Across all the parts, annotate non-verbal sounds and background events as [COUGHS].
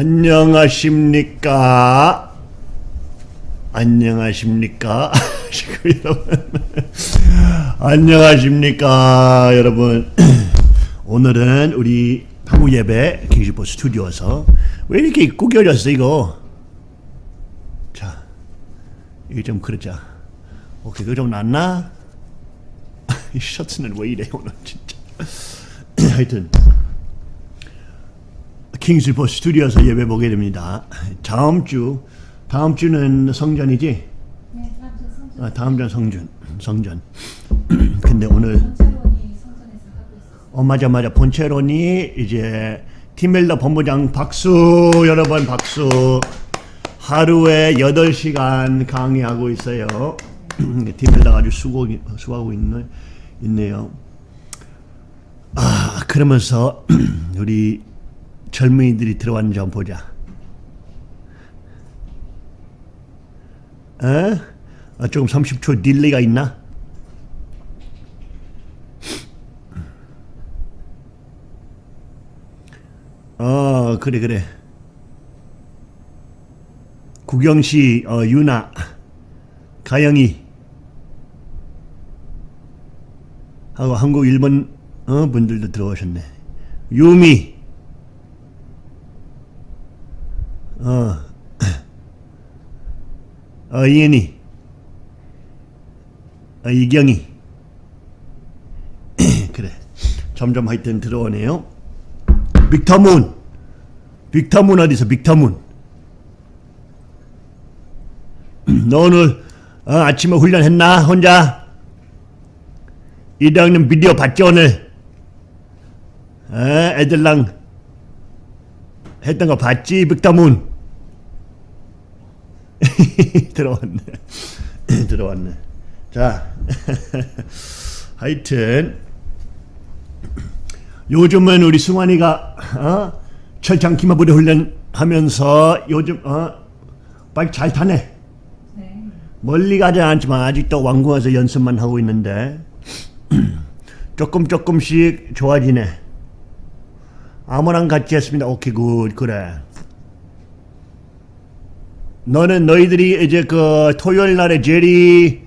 안녕하십니까? 안녕하십니까? [LAUGHS] 안녕하십니까, 여러분. [CLEARS THROAT] 오늘은 우리 한국 예배 킹시포 스튜디오에서 왜 이렇게 구겨졌어 이거? 자, 이게 좀 그러자. 오케이, 그거 좀 낫나? [LAUGHS] 이 셔츠는 왜 이래 오늘 진짜. [CLEARS THROAT] 하여튼 킹스포 스튜디오에서 예배 보게 됩니다. 다음 주 다음 주는 성전이지? 네, 다음 주 성전 아, 다음 주 성전 성전. [CLEARS THROAT] 근데 오늘. 어 맞아 맞아 본체론이 이제 팀멜더 본부장 박수 여러분 박수 하루에 8시간 강의하고 있어요. [CLEARS THROAT] 팀멜더 아주 수고 수고하고 있네 있네요. 아 그러면서 [CLEARS THROAT] 우리 젊은이들이 들어왔는지 한번 보자. 에? 아, 조금 30초 delay가 있나? 어 그래 그래 구경씨 어, 유나 가영이 하고 한국 일본 어, 분들도 들어오셨네 유미 어, 어 이은이 어, 이경이 [COUGHS] 그래. 점점 하여튼 들어오네요. 빅터문. 빅터문 어디서 빅터문? [COUGHS] 너 오늘 어, 아침에 훈련했나 혼자? 이장님 비디오 봤지 오늘? 에, 애들랑 했던 거 봤지 빅터문 [LAUGHS] 들어왔네 [CLEARS THROAT] 들어왔네 자 [LAUGHS] 하여튼 요즘은 우리 승환이가 어? 철창 기마부대 훈련하면서 요즘 어? 바이크 잘 타네. 네. 멀리 가지 않지만 아직도 왕궁에서 연습만 하고 있는데 [CLEARS THROAT] 조금 조금씩 좋아지네. 아무랑 같이 했습니다. 오케이 good 그래. 너는 너희들이 이제 그 토요일 날에 제리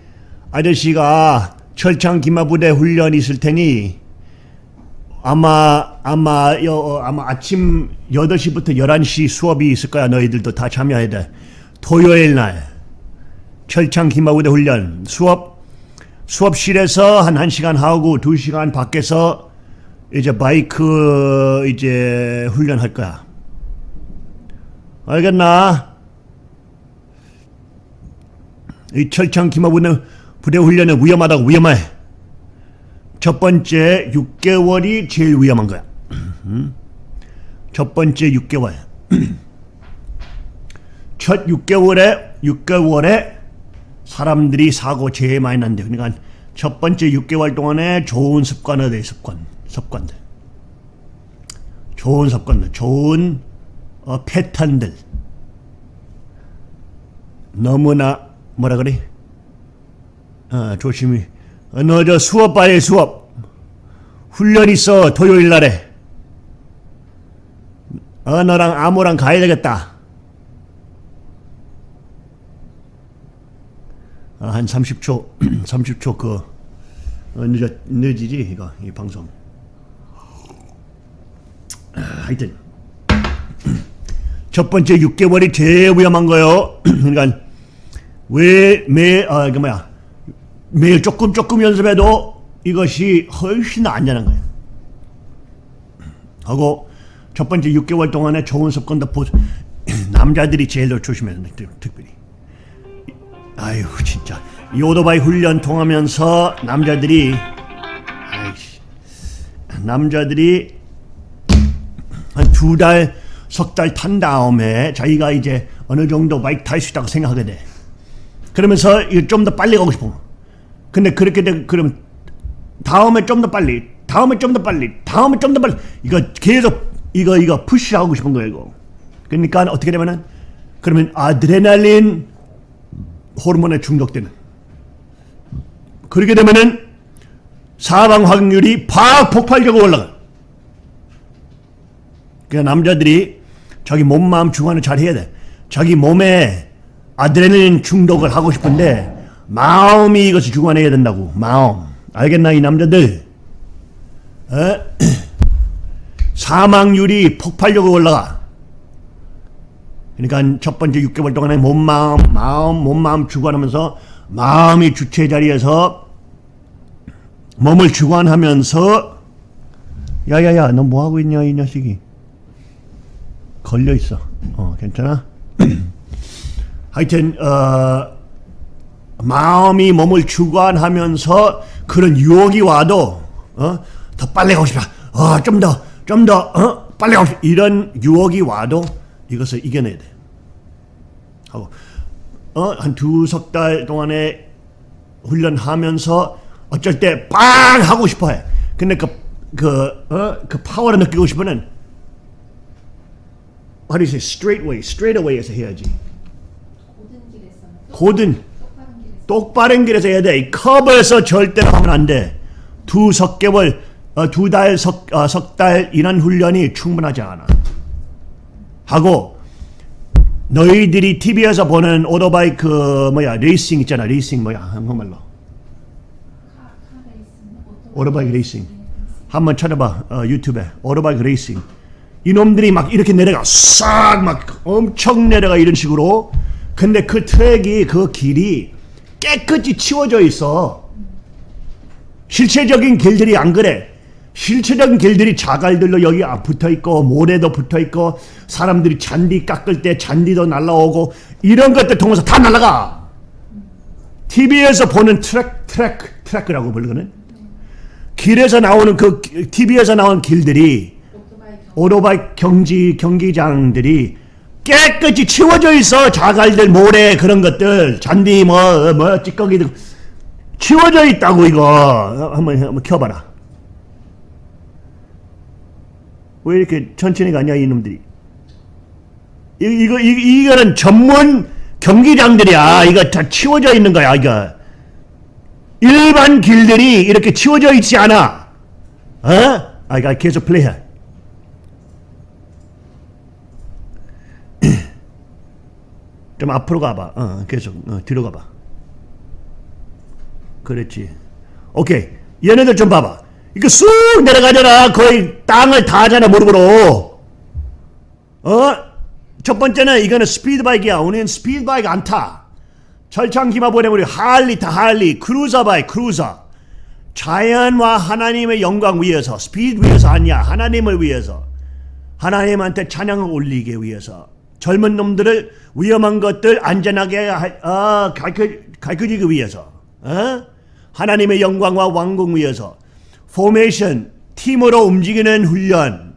아저씨가 철창 기마부대 훈련 있을 테니 아마 아마 여, 어, 아마 아침 8시부터 11시 수업이 있을 거야. 너희들도 다 참여해야 돼. 토요일 날 철창 기마부대 훈련 수업 수업실에서 한 1시간 하고 2시간 밖에서 이제 바이크 이제 훈련할 거야. 알겠나? 이 철창 기마부대 부대 훈련은 위험하다고 위험해. 첫 번째 6개월이 제일 위험한 거야. 음? 첫 번째 6개월. [CLEARS THROAT] 첫 6개월에 6개월에 사람들이 사고 제일 많이 난대. 그러니까 첫 번째 6개월 동안에 좋은 습관을 내 습관, 습관들. 좋은 습관들, 좋은 어, 패턴들. 너무나 뭐라 그래? 어, 조심히. 어, 너저 수업 빨리 수업. 훈련 있어 토요일 날에. 어 너랑 아무랑 가야 되겠다. 어, 한 30초 30초 [CLEARS THROAT] 그 어, 늦어 늦이지 이거 이 방송. 아, 하여튼 [CLEARS THROAT] 첫 번째 6개월이 제일 위험한 거요. [CLEARS THROAT] 그러니까 왜매 어, 그 뭐야 매일 조금 조금 연습해도 이것이 훨씬 안전한 거예요. 하고 첫 번째 6개월 동안에 좋은 습관도 보 [CLEARS THROAT] 남자들이 제일 더 조심해야 돼 특별히. 아유 진짜 이 오토바이 훈련 통하면서 남자들이 아이씨 남자들이 한 두 달 석 달 탄 다음에 자기가 이제 어느 정도 바이크 탈 수 있다고 생각하게 돼. 그러면서 좀 더 빨리 가고 싶어. 근데 그렇게 되 그럼 다음에 좀 더 빨리, 다음에 좀 더 빨리, 다음에 좀 더 빨리 이거 계속 이거 이거 푸시하고 싶은 거예요 이거. 그러니까 어떻게 되면은 그러면 아드레날린 호르몬에 중독되는. 그렇게 되면은 사망 확률이 팍 폭발적으로 올라가. 그러니까 남자들이 자기 몸 마음 중화는 잘 해야 돼. 자기 몸에 아드레날린 중독을 하고 싶은데 마음이 이것을 중화해야 된다고. 마음. 알겠나 이 남자들? 에? [CLEARS THROAT] 사망률이 폭발력으로 올라가. 그러니까 첫 번째 6개월 동안에 몸 마음 마음 몸 마음 주관하면서 마음이 주체 자리에서 몸을 주관하면서 야야야 너 뭐 하고 있냐 이 녀석이 걸려 있어. 어 괜찮아? [CLEARS THROAT] 하여튼 어 마음이 몸을 주관하면서 그런 유혹이 와도 어 더 빨리 가고 싶다. 어 좀 더 좀 더 어 빨리 가고 싶다. 이런 유혹이 와도 이것을 이겨내야 돼. 하고 어 한 두 석 달 동안에 훈련하면서 어쩔 때 빵 하고 싶어해. 근데 그 그 어 그 파워를 느끼고 싶으면 how do you say straight way, straight away에서 해야지. 고든 똑바른 길에서 해야 돼. 이 컵에서 절대로 하면 안 돼. 두 석 개월, 어, 두 달, 석, 어, 석달 이런 훈련이 충분하지 않아. 하고 너희들이 TV에서 보는 오토바이 그 뭐야 레이싱 있잖아. 레이싱 뭐야 한국말로. 오토바이 레이싱. 한번 찾아봐 어, 유튜브에 오토바이 레이싱. 이놈들이 막 이렇게 내려가 싹 막 엄청 내려가 이런 식으로. 근데 그 트랙이 그 길이 깨끗이 치워져 있어. 실체적인 길들이 안 그래. 실체적인 길들이 자갈들로 여기 아, 붙어 있고 모래도 붙어 있고 사람들이 잔디 깎을 때 잔디도 날라오고 이런 것들 통해서 다 날아가. TV에서 보는 트랙 트랙 트랙이라고 부르거든. 길에서 나오는 그 TV에서 나온 길들이 오토바이 경지 경기장들이 깨끗이 치워져 있어. 자갈들 모래 그런 것들. 잔디 뭐뭐 찌꺼기들 치워져 있다고 이거. 어, 한번 한번 켜봐라. 왜 이렇게 천천히 가냐 이놈들이? 이, 이거 이, 이거는 전문 경기장들이야. 이거 다 치워져 있는 거야 이거. 일반 길들이 이렇게 치워져 있지 않아. 어? 아 계속 플레이해 좀 앞으로 가봐. 어, 계속 어, 뒤로 가봐. 그렇지. 오케이. 얘네들 좀 봐봐. 이거 쑥 내려가잖아. 거의 땅을 다 하잖아 무릎으로. 어? 첫 번째는 이거는 스피드 바이크야. 우리는 스피드 바이크 안 타. 철창 기마 부대면 우리 할리 타 할리. cruiser 바이크 cruiser. 자연과 하나님의 영광 위해서 스피드 위해서 아니야. 하나님을 위해서. 하나님한테 찬양을 올리기 위해서 젊은 놈들을 위험한 것들 안전하게 어, 가르쳐, 가르치기 위해서 어? 하나님의 영광과 왕궁 위해서 포메이션 팀으로 움직이는 훈련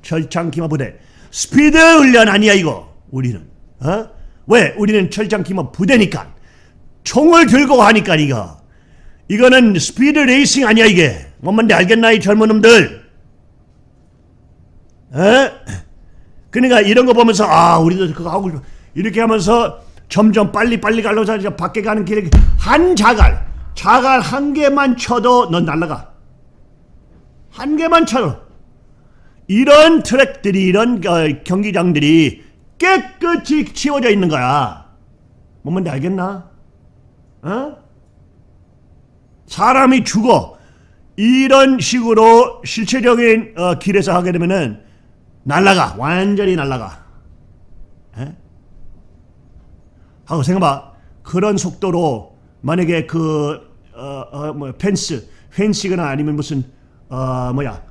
철창 기마 부대 스피드 훈련 아니야 이거 우리는 어? 왜 우리는 철창 기마 부대니까 총을 들고 하니까 이거 이거는 스피드 레이싱 아니야 이게 뭔 말인지 알겠나 이 젊은 놈들 에? 그러니까 이런 거 보면서 아 우리도 그거 하고 이렇게 하면서 점점 빨리 빨리 가려서 이제 밖에 가는 길에 한 자갈 자갈 한 개만 쳐도 넌 날라가. 한 개만 쳐도. 이런 트랙들이 이런 어, 경기장들이 깨끗이 치워져 있는 거야. 뭔 말인지 알겠나? 어? 사람이 죽어. 이런 식으로 실체적인 어, 길에서 하게 되면은 날라가. 완전히 날라가. 에? 하고 생각봐. 그런 속도로 만약에 그 어, 어, 뭐 펜스 펜시거나 아니면 무슨 어 뭐야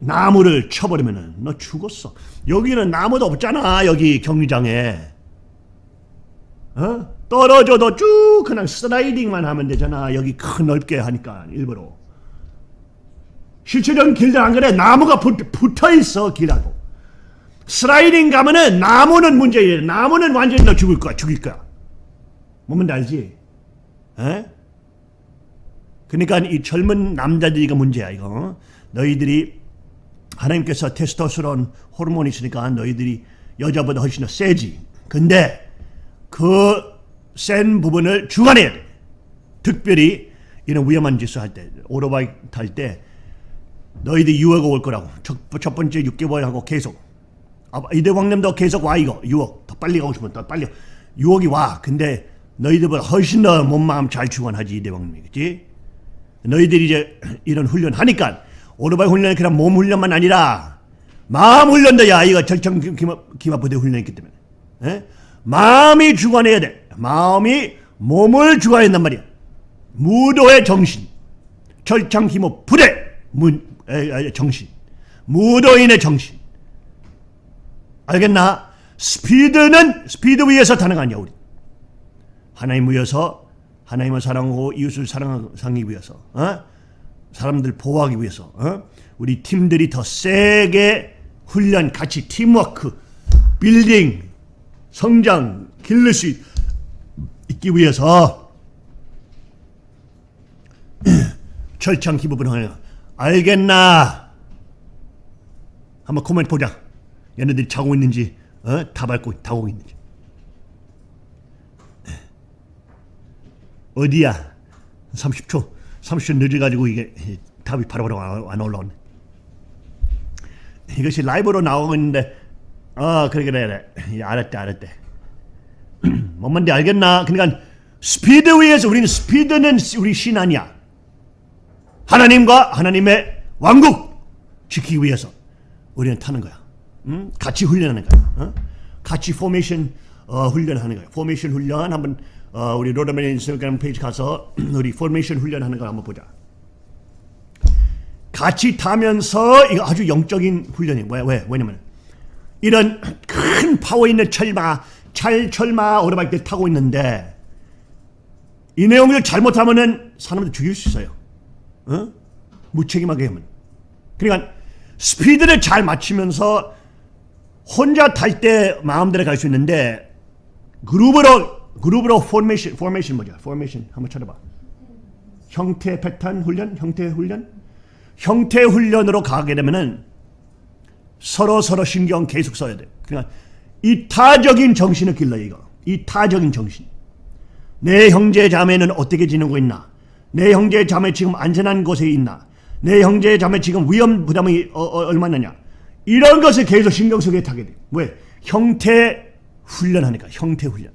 나무를 쳐버리면은 너 죽었어. 여기는 나무도 없잖아 여기 경기장에. 어? 떨어져도 쭉 그냥 슬라이딩만 하면 되잖아. 여기 큰 넓게 하니까 일부러. 실제적인 길들 안 그래? 나무가 붙, 붙어 있어 길하고 슬라이딩 가면은 나무는 문제예요. 나무는 완전히 너 죽을 거야, 죽일 거야. 뭔 알지? 에? 그러니까 이 젊은 남자들이가 문제야 이거. 너희들이 하나님께서 테스토스테론 호르몬이 있으니까 너희들이 여자보다 훨씬 더 세지. 근데 그 센 부분을 돼. 특별히 이런 위험한 짓을 할 때, 오토바이 탈 때 너희들 유해가 올 거라고. 첫, 첫 번째 6개월 하고 계속. 아, 이대왕님도 계속 와 이거. 유혹 더 빨리 가고 싶으면 더 빨리. 유혹이 와. 근데 너희들보다 훨씬 더 몸마음 잘 충원하지 이대왕님이. 그치? 너희들이 이제 [CLEARS THROAT] 이런 훈련 하니까 오토바이 훈련이 그냥 몸 훈련만 아니라 마음 훈련도 야. 이거 절정 기마, 기마부대 훈련이기 때문에. 에? 마음이 주관해야 돼. 마음이 몸을 주관한단 말이야. 무도의 정신. 절창 힘업 부대. 문, 에, 에, 정신. 무도인의 정신 알겠나? 스피드는 스피드 위에서 아니야 우리 하나님 위해서 하나님을 사랑하고 이웃을 사랑하기 위해서 어? 사람들 보호하기 위해서 어? 우리 팀들이 더 세게 훈련 같이 팀워크 빌딩 성장 기를 수 있- 있기 위해서 [CLEARS THROAT] 철창 하냐 알겠나 한번 코멘트 보자 얘네들이 자고 있는지 어? 다 밟고 타고 있는지. 어디야? 30초 30초 늦어가지고 이게 답이 바로바로 안, 안 올라오네. 이것이 라이브로 나오고 있는데 아 그래 그래 그래. 예, 알았대 알았대. [CLEARS THROAT] 뭔 말인지 알겠나? 그러니까 스피드 위해서 우리는 스피드는 우리 신 아니야. 하나님과 하나님의 왕국 지키기 위해서 우리는 타는 거야 음? 같이 훈련하는 거야 어? 같이 포메이션 어, 훈련하는 거야 포메이션 훈련 한번 어, 우리 로더맨 인스타그램 페이지 가서 [CLEARS THROAT] 우리 포메이션 훈련하는 걸 한번 보자 같이 타면서 이거 아주 영적인 훈련이 왜, 왜? 왜냐면 이런 [CLEARS THROAT] 큰 파워 있는 철마, 찰 철마 오토바이들 타고 있는데 이 내용을 잘못하면은 사람들 죽일 수 있어요. 어? 무책임하게 하면. 그러니까 스피드를 잘 맞추면서 혼자 탈 때 마음대로 갈 수 있는데 그룹으로 그룹으로 포메이션 포메이션 뭐죠? 포메이션 한번 찾아봐. 형태 패턴 훈련, 형태 훈련, 형태 훈련으로 가게 되면은 서로 서로 신경 계속 써야 돼. 그러니까 이타적인 정신을 길러 이거. 이타적인 정신. 내 형제 자매는 어떻게 지내고 있나? 내 형제 자매 지금 안전한 곳에 있나? 내 형제 자매 지금 위험 부담이 어, 어, 얼마나냐? 이런 것을 계속 신경 쓰게 타게 돼. 왜? 형태 훈련하니까 형태 훈련.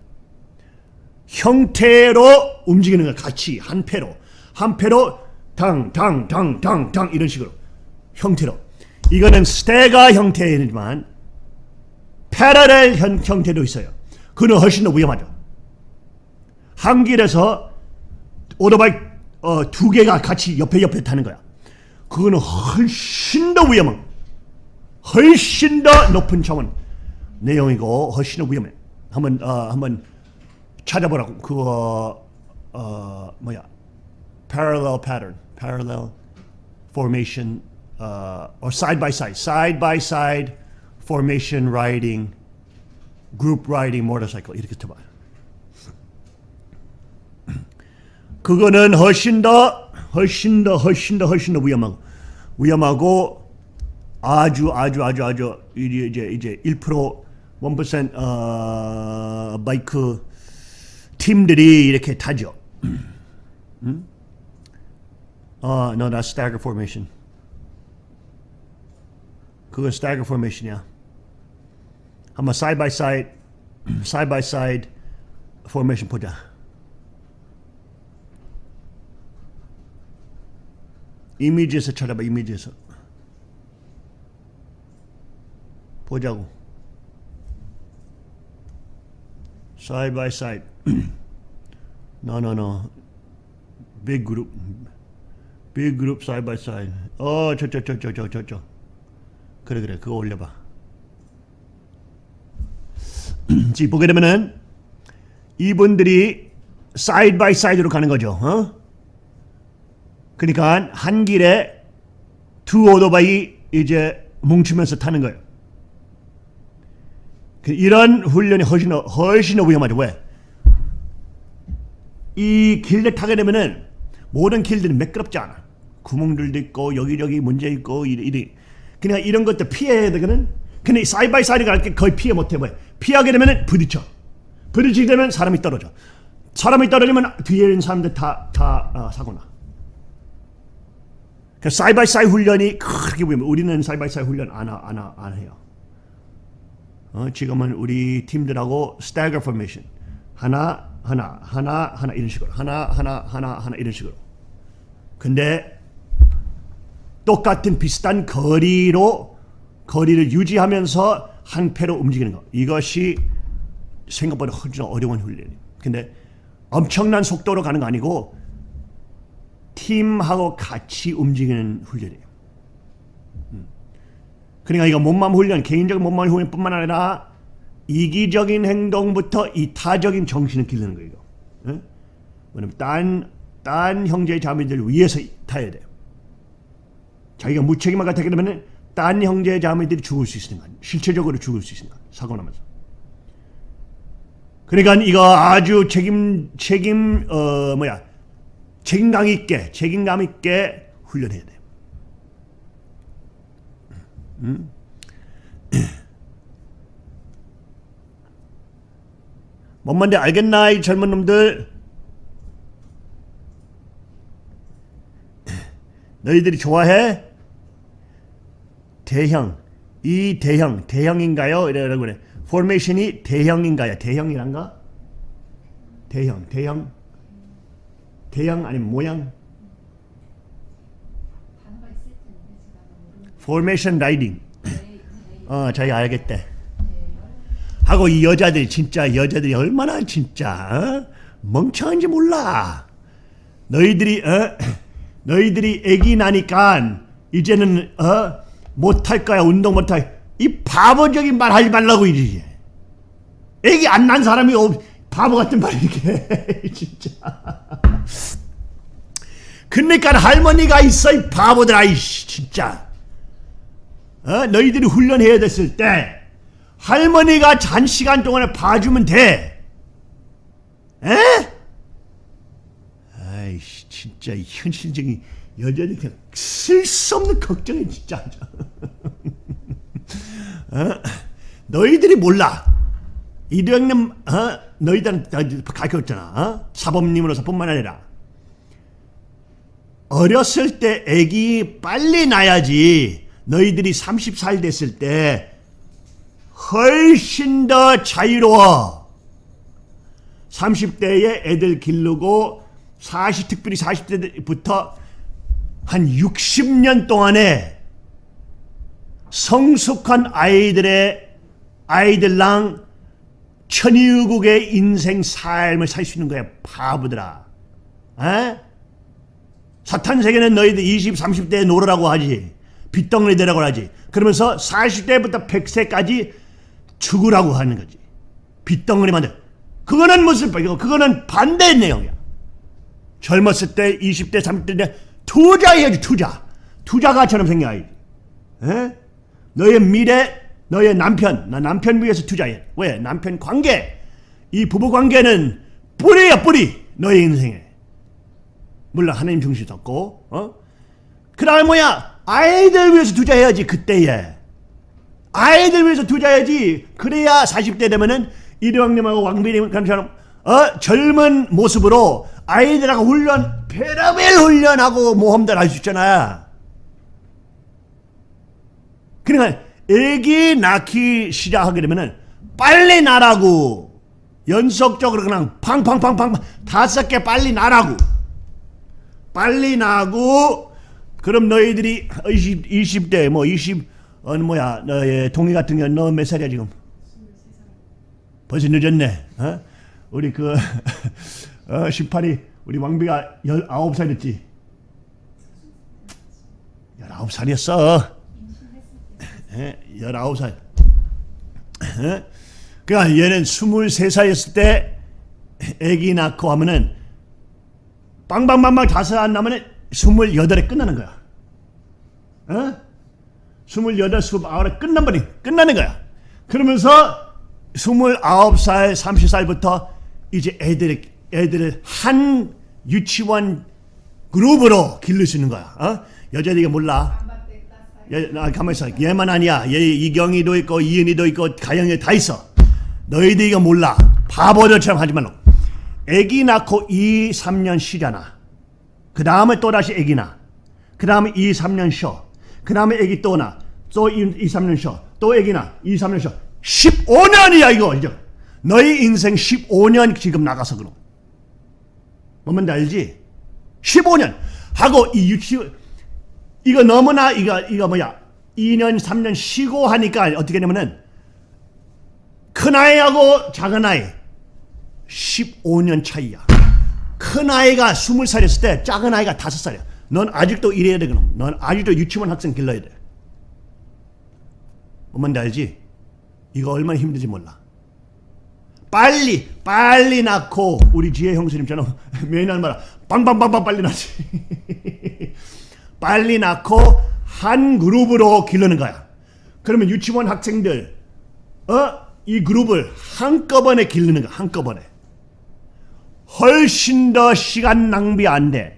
형태로 움직이는 걸 같이 한 패로 한 패로 당당당당당 이런 식으로 형태로 이거는 스테가 형태이지만 패러렐 형, 형태도 있어요. 그는 훨씬 더 위험하죠. 한 길에서 오토바이 어, 두 개가 같이 옆에 옆에 타는 거야. 그거는 훨씬 더 위험한, 훨씬 더 높은 차원 내용이고 훨씬 더 위험해. 한번 어, 한번 찾아보라고. 그거 어, 뭐야? parallel pattern, parallel formation, uh, or side by side, side by side formation riding, group riding motorcycle 이렇게 쳐봐. 그거는 훨씬 더, 훨씬 더, 훨씬 더, 훨씬 더 위험하고 위험하고 아주 아주 아주 아주 이제 이제 이제 1% 1% 어, 바이크 팀들이 이렇게 타죠. 어, no, that's stagger formation. 그건 stagger formation이야. 한번 side by side, side by side formation 보자. 이미지에서 찾아봐, 이미지에서. 보자고. Side by side. [CLEARS THROAT] no, no, no. Big group. Big group side by side. 어, 저, 저, 저, 저, 저, 저, 저. 그래, 그래. 그거 올려봐. [CLEARS THROAT] 지금 보게 되면은 이분들이 side by side로 가는 거죠. 어? 그러니까 한 길에 두 오토바이 이제 뭉치면서 타는 거예요. 그 이런 훈련이 훨씬 더, 훨씬 더 위험하죠. 왜? 이 길을 타게 되면은 모든 길들은 매끄럽지 않아. 구멍들도 있고 여기저기 문제 있고 이리. 그냥 이런 것들 피해야 되거든. 근데 side by side 갈때 거의 피해 못해. 왜? 피하게 되면은 부딪혀. 부딪히게 되면 사람이 떨어져. 사람이 떨어지면 뒤에 있는 사람들 다, 다 어, 사고 나. 그 side by side 훈련이 그렇게 보면 우리는 side by side 훈련 안, 하- 안, 하- 안 해요. 어, 지금은 우리 팀들하고 stagger formation 하나 하나 하나 하나 이런 식으로 하나 하나 하나 하나 이런 식으로 근데 똑같은 비슷한 거리로 거리를 유지하면서 한 패로 움직이는 거 이것이 생각보다 훨씬 어려운 훈련이에요. 근데 엄청난 속도로 가는 거 아니고 팀하고 같이 움직이는 훈련이에요. 음. 그러니까 이거 몸만 훈련, 개인적인 몸만 훈련뿐만 아니라 이기적인 행동부터 이타적인 정신을 기르는 거예요. 예? 왜냐면 딴, 딴 형제 자매들 위해서 타야 돼요. 자기가 무책임하게 타게 되면 딴 형제 자매들이 죽을 수 있으니까 실체적으로 죽을 수 있으니까 사고 나면서. 그러니까 이거 아주 책임 책임 어 뭐야 책임감 있게 책임감 있게 훈련해야 돼. 음? [CLEARS THROAT] 뭔 말인지 알겠나 이 젊은 놈들? [CLEARS THROAT] 너희들이 좋아해? 대형 이 대형 대형인가요? 이래라고 그래. 포메이션이 대형인가요? 대형이란가? 대형 대형 대형 아니면 모양? 단어가 있을 텐데 제가 모르는 formation riding. 어, 자기 알겠대. 네. 하고 이 여자들이 진짜 여자들이 얼마나 진짜 어? 멍청한지 몰라. 너희들이 어? [CLEARS THROAT] 너희들이 애기 나니까 이제는 어? 못할 거야 운동 못할. 이 바보적인 말 하지 말라고 이제. 애기 안 난 사람이 없, 바보 같은 말 이렇게 해, [LAUGHS] 진짜. 그러니까 할머니가 있어 이 바보들 아 이씨 진짜. 어? 너희들이 훈련해야 됐을 때 할머니가 한 시간 동안에 봐주면 돼. 에? 아이씨 진짜 이 현실적인 여자들 그냥 쓸데없는 걱정이 진짜. [LAUGHS] 어? 너희들이 몰라. 이도영님 어? 너희들한테 가르쳤잖아. 어? 사범님으로서뿐만 아니라 어렸을 때 애기 빨리 낳아야지 너희들이 30살 됐을 때 훨씬 더 자유로워. 30대에 애들 기르고 40 특별히 40대부터 한 60년 동안에 성숙한 아이들의 아이들랑 천유국의 인생 삶을 살 수 있는 거야 바보들아 에? 사탄 세계는 너희들 20, 30대에 놀으라고 하지 빚덩어리 되라고 하지. 그러면서 40대부터 100세까지 죽으라고 하는 거지. 빚덩어리 만들. 그거는 무슨 이거 그거는 반대의 내용이야. 젊었을 때 20대 30대 때 투자해야지 투자. 투자가처럼 생겨야지. 에? 너의 미래 너의 남편 나 남편 위해서 투자해. 왜? 남편 관계. 이 부부 관계는 뿌리야 뿌리. 너의 인생에. 물론 하나님 중심이 없고 어? 그 다음에 뭐야 아이들 위해서 투자해야지 그때에. 아이들 위해서 투자해야지. 그래야 40대 되면은 이대왕님하고 왕비님처럼 어? 젊은 모습으로 아이들하고 훈련 페라벨 훈련하고 모험들 할 수 있잖아. 그러니까 애기 낳기 시작하게 되면은 빨리 나라고. 연속적으로 그냥 팡팡팡팡 다섯 개 빨리 나라고. 빨리 나고 그럼 너희들이 20, 20대 뭐 20, 어 뭐야 너의 동희 같은 경우 너몇 살이야 지금? 벌써 늦었네. 어? 우리 그 [LAUGHS] 어, 18이 우리 왕비가 19살 됐지? 19살이었어. 예, 19살. 예? 그러니까 얘는 23살이었을 때 애기 낳고 하면은 빵빵빵빵 다섯 안 나면은 28에 끝나는 거야. 어? 28, 29에 끝나버리 끝나는 거야. 그러면서 29살, 30살부터 이제 애들, 애들을 한 유치원 그룹으로 있는 거야. 어? 여자들이 몰라. 야, 나 가만 있어. 얘만 아니야. 얘 이경이도 있고 이은이도 있고 가영이 다 있어. 너희들 이거 몰라. 바보들처럼 하지 말고. 애기 낳고 2, 3년 쉬잖아. 그 다음에 또 다시 애기 낳아. 그 다음에 2, 3년 쉬어. 그 다음에 애기 또 낳아. 또 2, 2, 3년 쉬어. 또 애기 낳아. 2, 3년 쉬어. 15년이야 이거 이제 너희 인생 15년 지금 나가서 그럼 뭔지 알지? 15년 하고 이 유치 이거 너무나 이거 이거 뭐야 2년 3년 쉬고 하니까 어떻게 되냐면은 큰 아이하고 작은 아이 15년 차이야. 큰 아이가 20살이었을 때 작은 아이가 5살이야. 넌 아직도 이래야 돼 그럼. 넌 아직도 유치원 학생 길러야 돼. 뭔지 알지? 이거 얼마나 힘든지 몰라. 빨리 빨리 낳고 우리 지혜 형수님처럼 [LAUGHS] 매년 말아 빵빵빵빵 빨리 낳지. [LAUGHS] 빨리 낳고 한 그룹으로 기르는 거야. 그러면 유치원 학생들 어? 이 그룹을 한꺼번에 기르는 거야. 한꺼번에. 훨씬 더 시간 낭비 안 돼.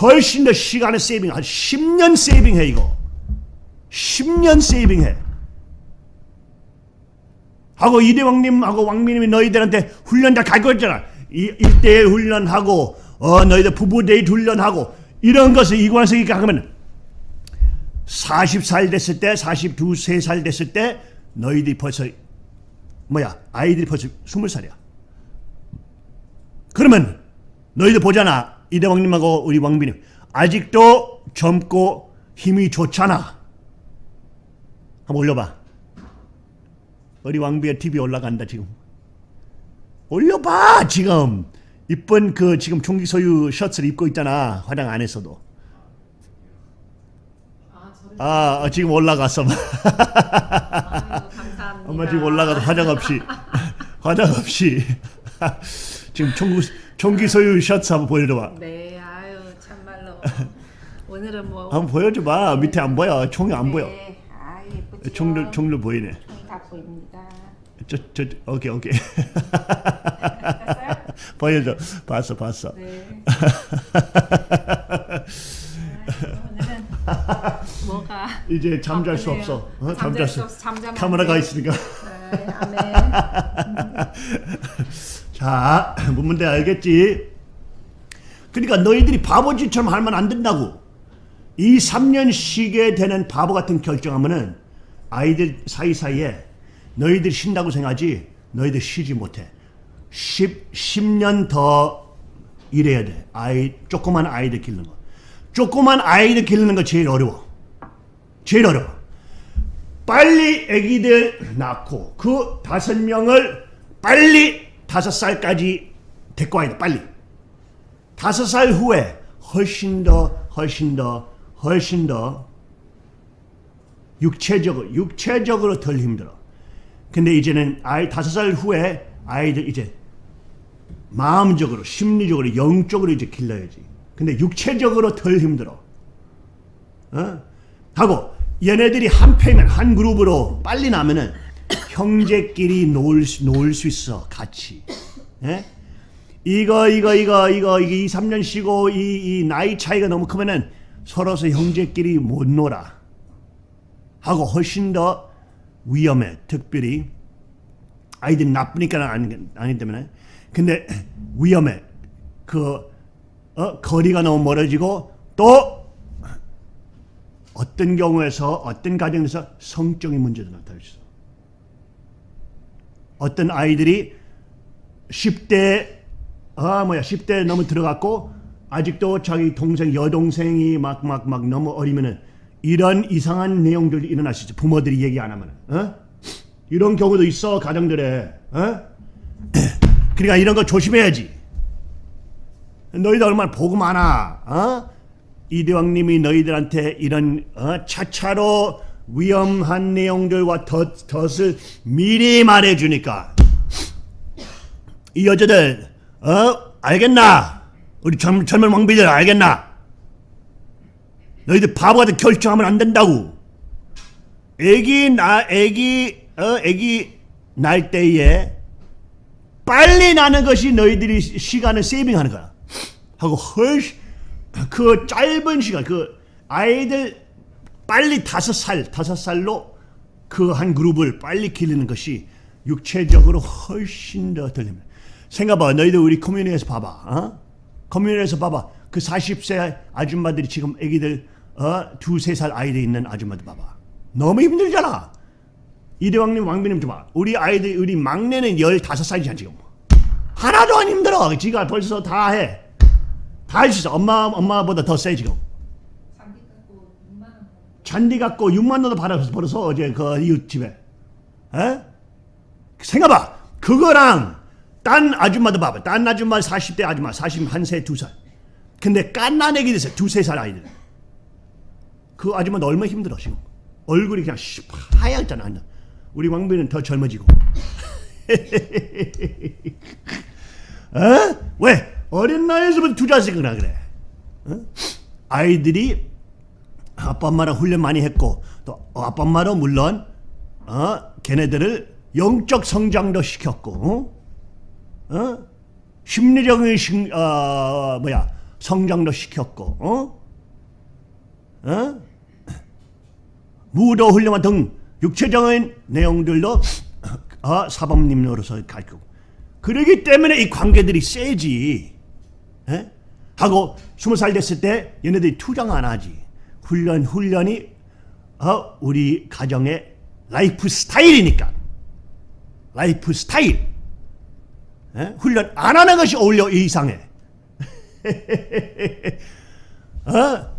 훨씬 더 시간을 세이빙. 한 10년 세이빙해 이거. 10년 세이빙해. 하고 이대왕님하고 왕민님이 너희들한테 훈련 다 가르쳐 줬잖아. 이, 일대일 훈련하고 어 너희들 부부 데이트 훈련하고 이런 것을 이관서 이렇게 하면 40살 됐을 때 42, 3살 됐을 때 너희들이 벌써 뭐야 아이들이 벌써 20살이야. 그러면 너희들 보잖아 이대왕님하고 우리 왕비님 아직도 젊고 힘이 좋잖아. 한번 올려봐. 우리 왕비의 TV 올라간다 지금. 올려봐 지금 이쁜 그 지금 총기 소유 셔츠를 입고 있잖아 화장 안에서도. 아, 지금 올라갔어. 아유. 엄마 지금 올라가서 화장 없이 [LAUGHS] 화장 없이 [LAUGHS] 지금 총기 총기 소유 셔츠 한번 보여줘봐. 네, 아유 참말로 [LAUGHS] 오늘은 뭐 한번 보여줘봐. 밑에 안 보여. 총이 안 보여. 네, 아 예쁘죠. 총들 총들 보이네. 총이 다 보입니다. 저 저 오케이 오케이. [LAUGHS] 보여줘. 봤어 봤어. 네. [LAUGHS] 아, 오늘은 뭐가 이제 잠잘 수 바쁘네요. 없어. 어? 잠잘 수 없어. 카메라가. 있으니까. 네, 아멘. 자, [CLEARS THROAT] 뭔 문제 알겠지? 그러니까 너희들이 바보짓처럼 하면 안 된다고. 이 3년 쉬게 되는 바보 같은 결정하면은 아이들 사이사이에 너희들 쉰다고 생각하지 너희들 쉬지 못해. 10, 10년 더 일해야 돼. 아이, 조그만 아이들 기르는 거. 조그만 아이들 기르는 거 제일 어려워. 제일 어려워. 빨리 아기들 낳고 그 다섯 명을 빨리 다섯 살까지 데리고 와야 돼 빨리. 다섯 살 후에 훨씬 더 훨씬 더 훨씬 더 육체적으로 육체적으로 덜 힘들어. 근데 이제는 아이 다섯 살 후에 아이들 이제 마음적으로 심리적으로 영적으로 이제 길러야지. 근데 육체적으로 덜 힘들어. 어? 하고 얘네들이 한 패면 한 그룹으로 빨리 나면은 형제끼리 놀, 수- 놀수 있어 같이. 예? 이거 이거 이거 이거 이게 2, 3년 쉬고 이, 이 나이 차이가 너무 크면은 서로서 형제끼리 못 놀아. 하고 훨씬 더 위험해 특별히. 아이들 나쁘니까 아니, 아니 때문에 근데 위험해. 그 어, 거리가 너무 멀어지고 또 어떤 경우에서 어떤 가정에서 성적인 문제도 나타날 수 있어. 어떤 아이들이 10대 아 뭐야 10대 너무 들어갔고 아직도 자기 동생 여동생이 막 막 막 너무 어리면은 이런 이상한 내용들이 있어. 부모들이 얘기 안 하면은 어? 이런 경우도 있어 가정들에 어? [CLEARS THROAT] 그러니까 이런 거 조심해야지. 너희들 얼마나 복 많아. 어? 이대왕님이 너희들한테 이런 어? 차차로 위험한 내용들과 덫, 덫을 미리 말해주니까 이 여자들 어? 알겠나? 우리 젊, 젊은 왕비들 알겠나? 너희들 바보 같은 결정하면 안 된다고. 애기 나 애기 어 애기 날 때에 빨리 나는 것이 너희들이 시- 시간을 세이빙하는 거야. 하고 훨씬 그 짧은 시간 그 아이들 빨리 다섯 살 다섯 살로 그 한 그룹을 빨리 기르는 것이 육체적으로 훨씬 더 덜립니다. 생각봐 너희들 우리 커뮤니티에서 봐봐 어? 커뮤니티에서 봐봐 그 40세 아줌마들이 지금 애기들 어? 두세 살 아이들 있는 아줌마들 봐봐 너무 힘들잖아 이대왕님 왕비님 좀 봐. 우리 아이들 우리 막내는 15살이잖아 지금. 하나도 안 힘들어. 지가 벌써 다 해. 다 할 수 있어. 엄마 엄마보다 더 세 지금. 잔디 갖고 6만 원. 잔디 갖고 6만 원도 벌어서 어제 그 이웃 집에. 에? 생각봐. 그거랑 딴 아줌마도 봐봐. 딴 아줌마 40대 아줌마 41세 2살. 근데 깐난 애기 됐어요. 두세 살 아이들. 그 아줌마도 얼마나 힘들어 지금. 얼굴이 그냥 씨, 하얗잖아. 우리 왕비는 더 젊어지고. [LAUGHS] 어? 왜? 어린 나이에서부터 투자식이나 그래. 어? 아이들이 아빠 엄마랑 훈련 많이 했고 또 아빠 엄마도 물론 어 걔네들을 영적 성장도 시켰고 어, 어? 심리적인 신, 어, 뭐야 성장도 시켰고 어? 어? 무도 훈련과 등 육체적인 내용들도 어, 사범님 노릇을 가르치고 그러기 때문에 이 관계들이 세지 에? 하고 스무 살 됐을 때 얘네들이 투정 안 하지 훈련 훈련이 어, 우리 가정의 라이프 스타일이니까 라이프 스타일 에? 훈련 안 하는 것이 오히려 이상해 [LAUGHS] 어?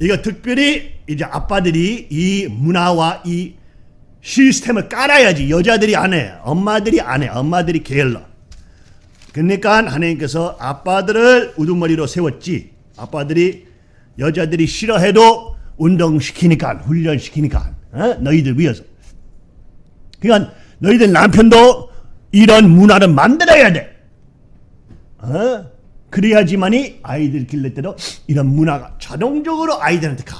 이거 특별히 이제 아빠들이 이 문화와 이 시스템을 깔아야지 여자들이 안 해. 엄마들이 안 해. 엄마들이 게을러. 그러니까 하나님께서 아빠들을 우두머리로 세웠지. 아빠들이 여자들이 싫어해도 운동시키니까 훈련시키니까 어? 너희들 위해서. 그러니까 너희들 남편도 이런 문화를 만들어야 돼. 어? 그래야지만이 아이들 길를 때도 이런 문화가 자동적으로 아이들한테 가.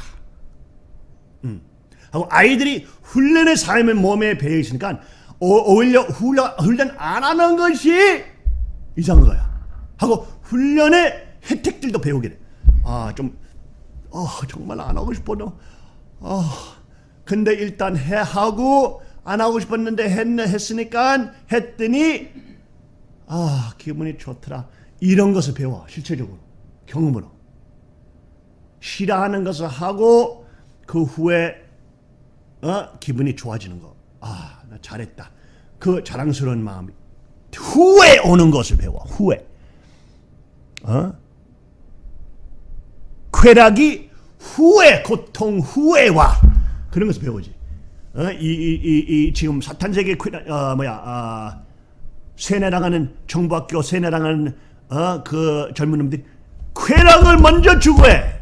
음. 하고 아이들이 훈련의 삶을 몸에 배어 있으니까 오- 오히려 훈련, 훈련 안 하는 것이 이상한 거야. 하고 훈련의 혜택들도 배우게 돼. 아, 좀, 어, 정말 안 하고 싶어도, 어, 근데 일단 해 하고 안 하고 싶었는데 했네 했으니까 했더니 아 기분이 좋더라. 이런 것을 배워 실체적으로. 경험으로. 싫어하는 것을 하고 그 후에 어 기분이 좋아지는 거아나 잘했다. 그 자랑스러운 마음이 후에 오는 것을 배워 후에. 어 쾌락이 후에 고통 후에 와 그런 것을 배우지 어? 이, 이, 이, 이 지금 사탄 세계 쾌락 어 뭐야 아 세뇌 당하는 정부학교 세뇌 당하는 어 그 젊은 놈들이 쾌락을 먼저 추구해.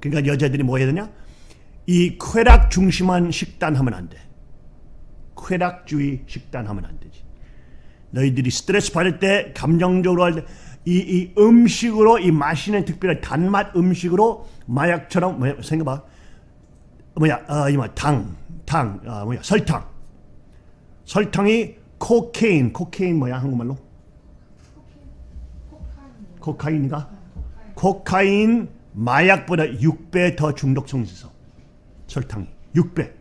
그러니까 여자들이 뭐 해야 되냐? 이 쾌락 중심한 식단 하면 안 돼. 쾌락주의 식단 하면 안 되지. 너희들이 스트레스 받을 때 감정적으로 할 때 이 이 음식으로 이 마시는 특별한 단맛 음식으로 마약처럼 뭐야 생각봐. 뭐야 어 이마 당당 어, 뭐야 설탕. 설탕이 코케인 코케인 뭐야 한국말로? 코카인. 코카인인가? 코카인 마약보다 6배 더 중독성이 있어 설탕이. 6배.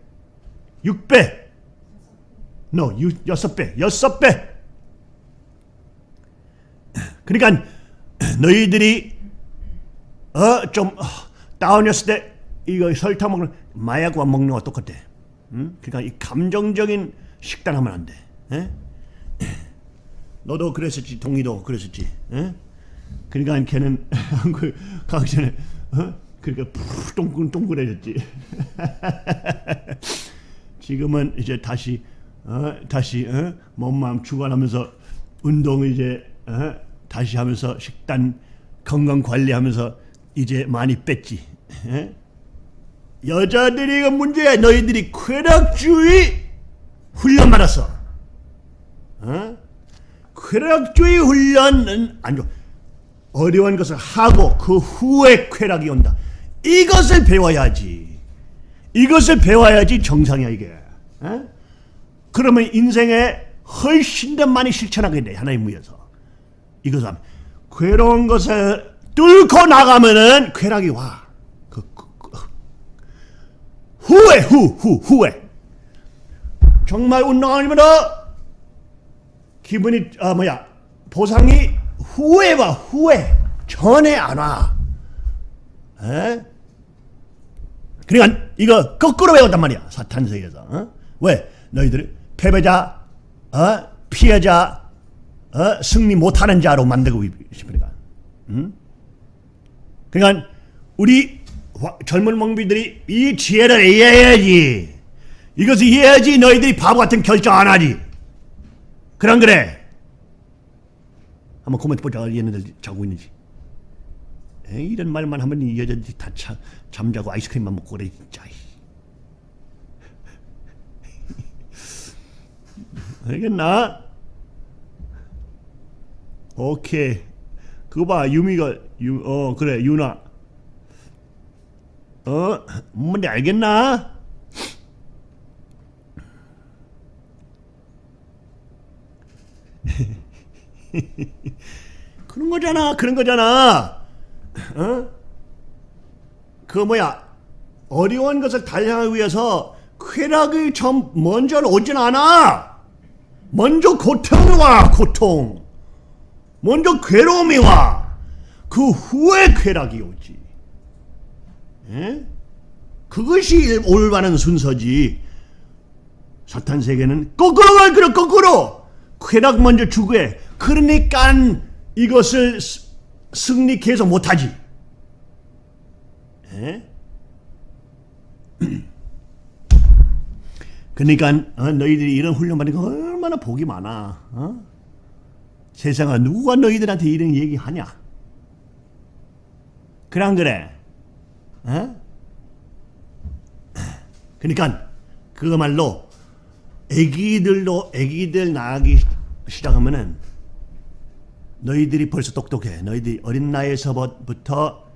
6배. No 6배. 6배 그러니까 너희들이 어 좀 다운이었을 때 이거 설탕 먹는 마약과 먹는 거 똑같아 응? 그러니까 이 감정적인 식단 하면 안 돼. 에? 너도 그랬었지, 동희도 그랬었지. 에? 그러니까 걔는 [LAUGHS] 한국 가기 전에 어? 그러니까 푹 동글 동글해졌지. [LAUGHS] 지금은 이제 다시 어? 다시 어? 몸 마음 주관하면서 운동 이제 어? 다시 하면서 식단 건강 관리하면서 이제 많이 뺐지. 에? 여자들이 그 문제야. 너희들이 쾌락주의 훈련 받았어. 어? 쾌락주의 훈련은 안 좋아. 어려운 것을 하고 그 후에 쾌락이 온다. 이것을 배워야지. 이것을 배워야지 정상이야 이게. 어? 그러면 인생에 훨씬 더 많이 실천하게 돼 하나님 위해서. 하면 괴로운 것을 뚫고 나가면은 쾌락이 와. 그, 그, 그. 후에 후후 후에 정말 운동하면 기분이 아 뭐야 보상이 후에 와 후에 전에 안 와. 에? 그러니까 이거 거꾸로 배웠단 말이야 사탄 세계에서 어? 왜? 너희들 패배자, 어? 피해자, 어? 승리 못하는 자로 만들고 싶으니까. 응? 그러니까 우리 화- 젊은 왕비들이 이 지혜를 이해해야지. 이것을 이해해야지 너희들이 바보 같은 결정 안 하지. 그런 그래. 한번 코멘트 보자. 얘네들 자고 있는지. 에이, 이런 말만 하면 이 여자들이 다 자, 잠자고 아이스크림만 먹고 그래 진짜. [LAUGHS] 알겠나? 오케이. 그거 봐 유미가 유, 어 그래 유나. 어 뭔데 알겠나? [LAUGHS] 그런 거잖아 그런 거잖아. 어? 그 뭐야 어려운 것을 달성하기 위해서 쾌락이 좀 먼저 오진 않아. 먼저 고통이 와 고통. 먼저 괴로움이 와. 그 후에 쾌락이 오지. 예? 그것이 올바른 순서지. 사탄 세계는 거꾸로 갈 거라 거꾸로. 쾌락 먼저 추구해. 그러니까 이것을 스- 승리 계속 못하지. 예? [CLEARS THROAT] 그러니까 어, 너희들이 이런 훈련 거 얼마나 복이 많아. 어? 세상아 누가 너희들한테 이런 얘기하냐? 그래 안 그래? 어? 그러니까 그거말로 애기들도 애기들 낳기 시작하면은 너희들이 벌써 똑똑해. 너희들이 어린 나이에서부터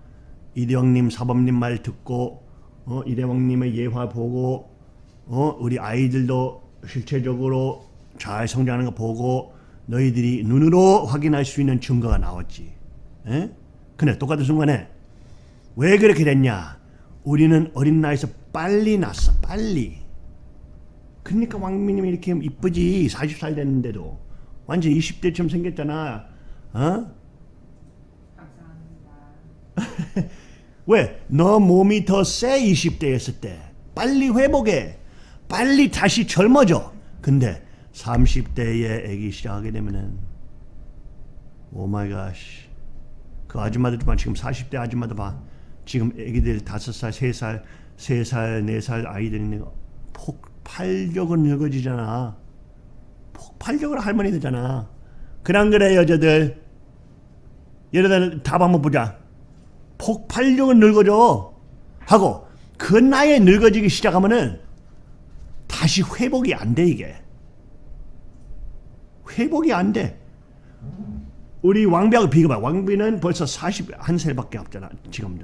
이대왕님 사범님 말 듣고 어, 이대왕님의 예화 보고 어, 우리 아이들도 실체적으로 잘 성장하는 거 보고 너희들이 눈으로 확인할 수 있는 증거가 나왔지. 에? 근데 똑같은 순간에 왜 그렇게 됐냐? 우리는 어린 나이에서 빨리 났어. 빨리. 그러니까 왕미님이 이렇게 이쁘지. 40살 됐는데도. 완전 20대처럼 생겼잖아. 어? 감사합니다. [LAUGHS] 왜? 너 몸이 더 세 20대였을 때. 빨리 회복해. 빨리 다시 젊어져. 근데 30대에 애기 시작하게 되면은 oh my god. 그 아줌마들 봐. 지금 40대 아줌마들 봐. 지금 애기들 5살, 3살, 3살, 4살 아이들 있는 거 폭발적으로 늙어지잖아. 폭발적으로 할머니 되잖아. 그랑 그래 여자들. 얘네들 답 한번 보자. 폭발력은 늙어져 하고 그 나이에 늙어지기 시작하면은 다시 회복이 안 돼 이게 회복이 안 돼. 우리 왕비하고 비교봐. 왕비는 벌써 41살밖에 없잖아 지금.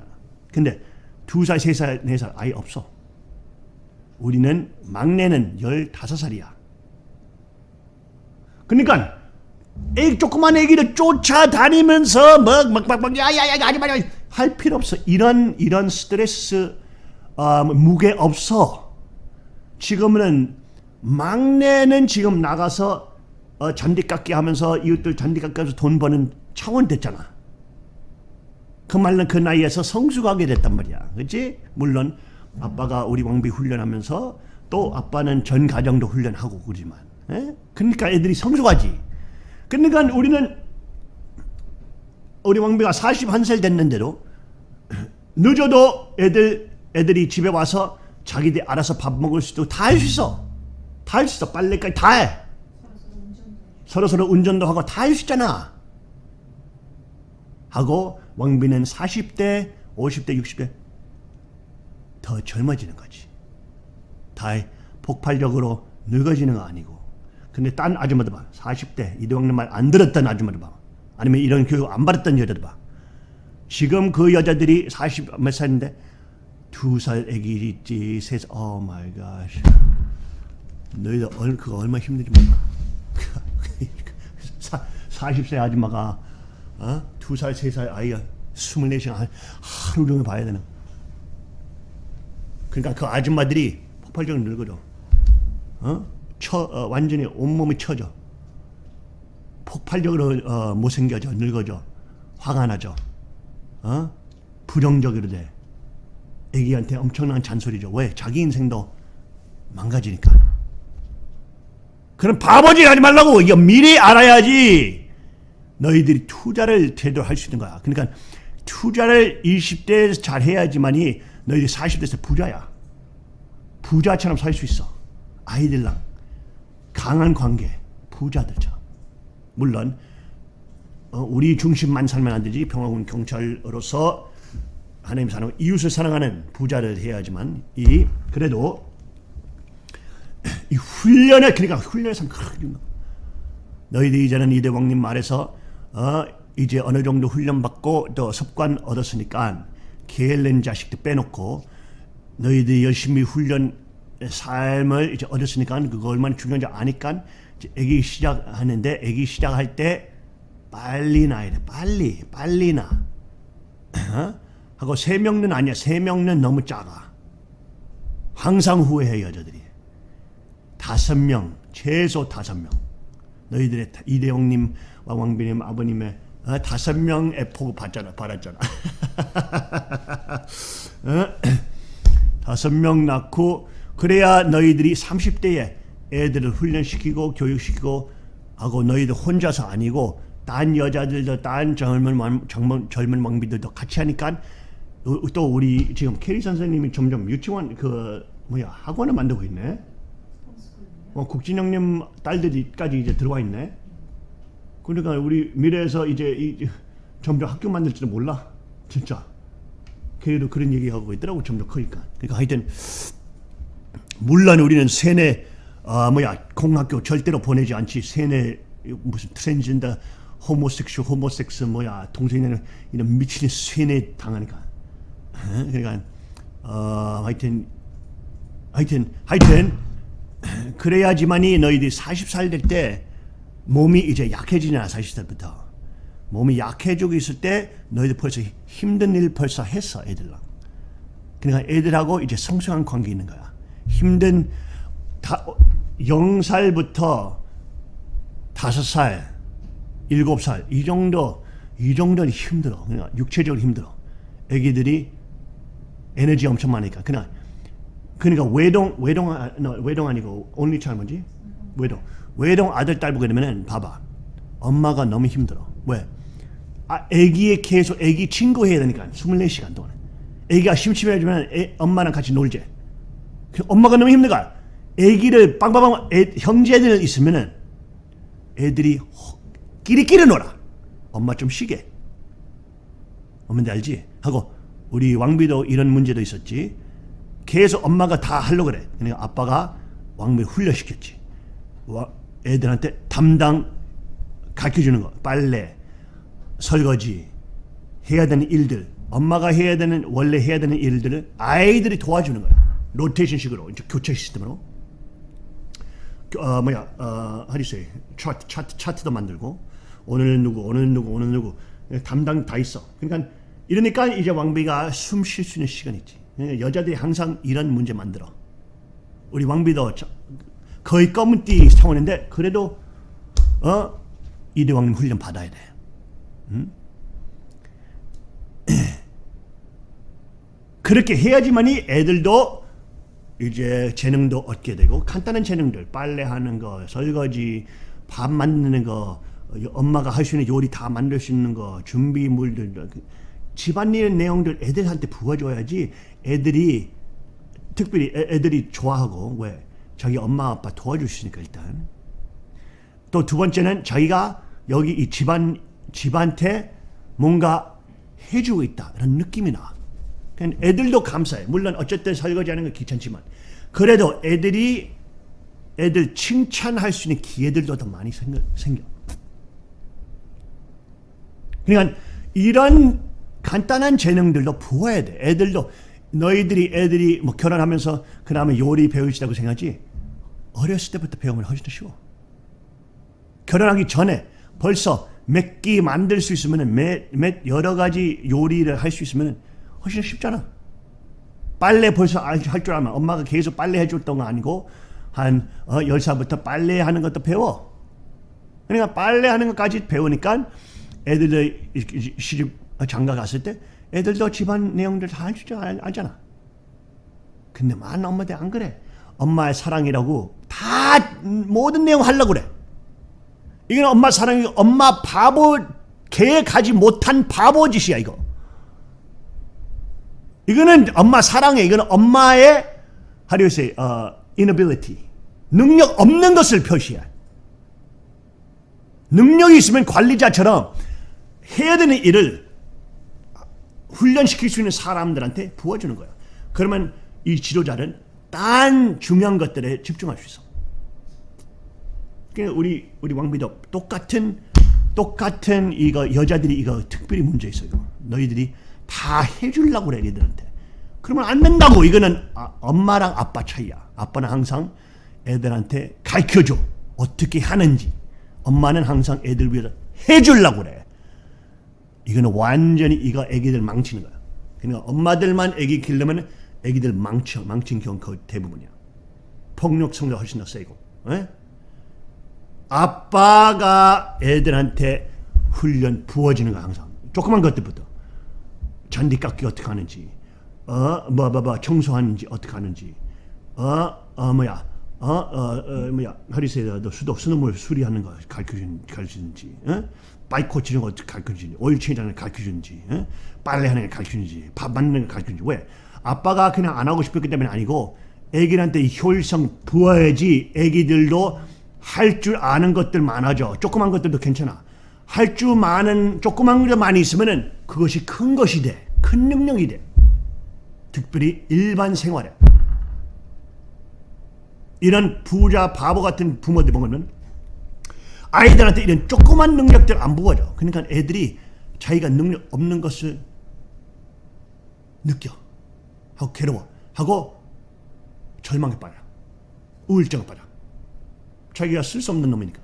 근데 두 살, 세 살, 네살 아예 없어. 우리는 막내는 15살이야. 그러니까 애 조그만 애기를 쫓아다니면서 막막막 야야야 하지 마할 필요 없어. 이런 이런 스트레스 어, 무게 없어. 지금은 막내는 지금 나가서 어, 잔디깎기 하면서 이웃들 잔디깎아서 돈 버는 차원 됐잖아. 그 말은 그 나이에서 성숙하게 됐단 말이야. 그렇지? 물론 아빠가 우리 왕비 훈련하면서 또 아빠는 전 가정도 훈련하고 그러지만. 에? 그러니까 애들이 성숙하지. 그러니까 우리는 우리 왕비가 41살 됐는데도 [CLEARS THROAT] 늦어도 애들 애들이 집에 와서 자기들 알아서 밥 먹을 수도 다 할 수 있어. 다 할 수 있어. 빨래까지 다 해. 서로 서로 운전도 하고 다 할 수 있잖아. 하고 왕비는 40대, 50대, 60대 더 젊어지는 거지. 다 폭발적으로 늙어지는 거 아니고. 근데 딴 아줌마들 봐. 40대 이대왕님 말 안 들었던 아줌마들 봐. 아니면 이런 교육 안 받았던 여자들 봐. 지금 그 여자들이 40 몇 살인데 두 살 애기 있지, 세 살, oh my god. 너희들 얼, 그거 얼마 나 힘들지 몰라. 사, 40세 아줌마가 어? 두 살, 세 살 아이가 24시간 하루 종일 봐야 되는. 그러니까 그 아줌마들이 폭발적으로 늙어져. 어? 처, 어, 완전히 온몸이 처져. 폭발적으로 어, 못생겨져, 늙어져. 화가 나죠. 어? 부정적으로 돼. 애기한테 엄청난 잔소리죠. 왜? 자기 인생도 망가지니까. 그런 바보짓 하지 말라고. 이거 미리 알아야지. 너희들이 투자를 제대로 할 수 있는 거야. 그러니까 투자를 20대에서 잘 해야지만이 너희들이 40대에서 부자야. 부자처럼 살 수 있어. 아이들랑 강한 관계, 부자들처럼. 물론 어, 우리 중심만 살면 안 되지. 평화군 경찰으로서 하나님 사랑, 이웃을 사랑하는 부자를 해야지만 이 그래도 이 훈련에 그러니까 훈련에서 큰 너희들 이제는 이 대왕님 말에서 어, 이제 어느 정도 훈련 받고 또 습관 얻었으니까 게을른 자식들 빼놓고 너희들이 열심히 훈련 삶을 이제 얻었으니까 그거 얼마나 중요한지 아니까 애기 시작하는데 애기 시작할 때 빨리 나야 돼. 빨리 빨리 나 어? 하고 세 명은 아니야. 세 명은 너무 작아. 항상 후회해 여자들이 다섯 명 최소 다섯 명 너희들의 다- 이대왕님과 왕비님 아버님의 어, 다섯 명의 복을 받잖아 받았잖아 [LAUGHS] 어? [CLEARS THROAT] 다섯 명 낳고 그래야 너희들이 30대에 애들을 훈련시키고 교육시키고 하고 너희들 혼자서 아니고 딴 여자들도 딴 젊은 왕- 젊은 젊은 왕비들도 같이 하니까 또- 또 우리 지금 캐리 선생님이 점점 유치원 그 뭐야 학원을 만들고 있네. 어, 국진영님 딸들이까지 이제 들어와 있네. 그러니까 우리 미래에서 이제 이, 점점 학교 만들지도 몰라. 진짜. 걔도 그런 얘기하고 있더라고 점점 크니까. 그러니까 하여튼 물론 우리는 세뇌 아 뭐야 공학교 절대로 보내지 않지 세뇌 무슨 트랜스젠더 호모섹슈 호모섹스 뭐야 동생이는 이런 미친 세뇌 당하니까 어? 그러니까 어 하여튼 하여튼 하여튼 그래야지만이 너희들이 40살 될 때 몸이 이제 약해지냐 40살부터. 몸이 약해지고 있을 때 너희들 벌써 힘든 일 벌써 했어 애들랑. 그러니까 애들하고 이제 성숙한 관계 있는 거야. 힘든 다, 0살부터 5살 7살 이 정도 이 정도는 힘들어. 그러니까 육체적으로 힘들어. 애기들이 에너지 엄청 많으니까. 그냥 그러니까 외동 외동 아, no, 외동 아니고 only child 뭐지? 외동. 외동 아들 딸 보게 되면은 봐봐. 엄마가 너무 힘들어. 왜? 아 애기에 계속 애기 친구 해야 되니까 24시간 동안. 애기가 심심해지면 애, 엄마랑 같이 놀재 그 엄마가 너무 힘들까? 애기를 빵빵빵 애, 형제들 있으면은 애들이 허- 끼리끼리 놀아. 엄마 좀 쉬게. 엄마인데 알지? 하고 우리 왕비도 이런 문제도 있었지 계속 엄마가 다 하려고 그래. 그러니까 아빠가 왕비를 훈련시켰지. 와, 애들한테 담당 가르쳐주는 거. 빨래, 설거지, 해야 되는 일들. 엄마가 해야 되는, 원래 해야 되는 일들을 아이들이 도와주는 거야. 로테이션 식으로, 이제 교체 시스템으로. 어, 뭐야, 어, say? 차트, 차트, 차트도 만들고, 오늘은 누구, 오늘은 누구, 오늘은 누구. 담당 다 있어. 그러니까, 이러니까 이제 왕비가 숨 쉴 수 있는 시간이 있지. 그러니까 여자들이 항상 이런 문제 만들어. 우리 왕비도 저- 거의 검은 띠 상원인데, 그래도, 어, 이대왕님 훈련 받아야 돼. [CLEARS THROAT] 그렇게 해야지만이 애들도 이제 재능도 얻게 되고 간단한 재능들 빨래하는 거 설거지 밥 만드는 거 어, 엄마가 할 수 있는 요리 다 만들 수 있는 거 준비물들 그 집안일 내용들 애들한테 부어줘야지 애들이 특별히 애, 애들이 좋아하고 왜 자기 엄마 아빠 있으니까 일단 또 두 번째는 자기가 여기 이 집안 집한테 뭔가 해주고 있다 이런 느낌이 나. 애들도 감사해. 물론 어쨌든 설거지하는 건 귀찮지만 그래도 애들이 애들 칭찬할 수 있는 기회들도 더 많이 생겨. 생겨. 그러니까 이런 간단한 재능들도 부어야 돼. 애들도 너희들이 애들이 뭐 결혼하면서 그 다음에 요리 배우시다고 생각하지 어렸을 때부터 배우면 훨씬 더 쉬워. 결혼하기 전에 벌써 몇 끼 만들 수 있으면 몇, 몇 여러 가지 요리를 할 수 있으면 훨씬 쉽잖아. 빨래 벌써 할 줄 알면 엄마가 계속 빨래 해줬던 거 아니고 한 어, 10살부터 빨래 하는 것도 배워. 그러니까 빨래 하는 것까지 배우니까 애들도 이렇게 시집 장가 갔을 때 애들도 집안 내용들 다 알 줄 알잖아. 근데 많은 엄마들 안 그래. 엄마의 사랑이라고 다다 모든 내용 하려고 그래. 이건 엄마 사랑이 엄마 바보 계획하지 못한 바보 짓이야 이거. 이거는 엄마 사랑해. 이거는 엄마의 how do you uh, inability 능력 없는 것을 표시해. 능력이 있으면 관리자처럼 해야 되는 일을 훈련시킬 수 있는 사람들한테 부어주는 거야. 그러면 이 지도자는 딴 중요한 것들에 집중할 수 있어. 그러니까 우리 우리 왕비도 똑같은 똑같은 이거 여자들이 이거 특별히 문제 있어요. 너희들이 다 해주려고 그래 애들한테. 그러면 안 된다고 이거는 아, 엄마랑 아빠 차이야. 아빠는 항상 애들한테 가르쳐줘 어떻게 하는지. 엄마는 항상 애들 위해서 해주려고 그래. 이거는 완전히 이거 애기들 망치는 거야. 그러니까 엄마들만 애기 키려면 애기들 망쳐 망친 경우 거의 대부분이야. 폭력 성도 훨씬 더 세고. 에? 아빠가 애들한테 훈련 부어지는 거야 항상. 조그만 것들부터. 잔디 깎기 어떻게 하는지, 어, 뭐, 뭐, 뭐, 청소하는지 어떻게 하는지, 어, 어, 뭐야, 어, 어, 어 뭐야, 하리세도 수도 수돗물 수리하는 거 가르쳐준, 가르쳐주는지, 어? 바이크 고치는 거 어떻게 가르쳐주는지, 오일 체인하는 거 가르쳐주는지, 어? 빨래하는 거 가르쳐주는지, 밥 만드는 거 가르쳐주는지, 왜? 아빠가 그냥 안 하고 싶었기 때문에 아니고, 애기한테 효율성 부어야지 애기들도 할 줄 아는 것들 많아져. 조그만 것들도 괜찮아. 할 줄 많은 조그만 것 많이 있으면은 그것이 큰 것이 돼. 큰 능력이 돼. 특별히 일반 생활에. 이런 부자 바보 같은 부모들 보면은 아이들한테 이런 조그만 능력들 안 부어져. 그러니까 애들이 자기가 능력 없는 것을 느껴. 하고 괴로워. 하고 절망에 빠져. 우울증에 빠져. 자기가 쓸 수 없는 놈이니까.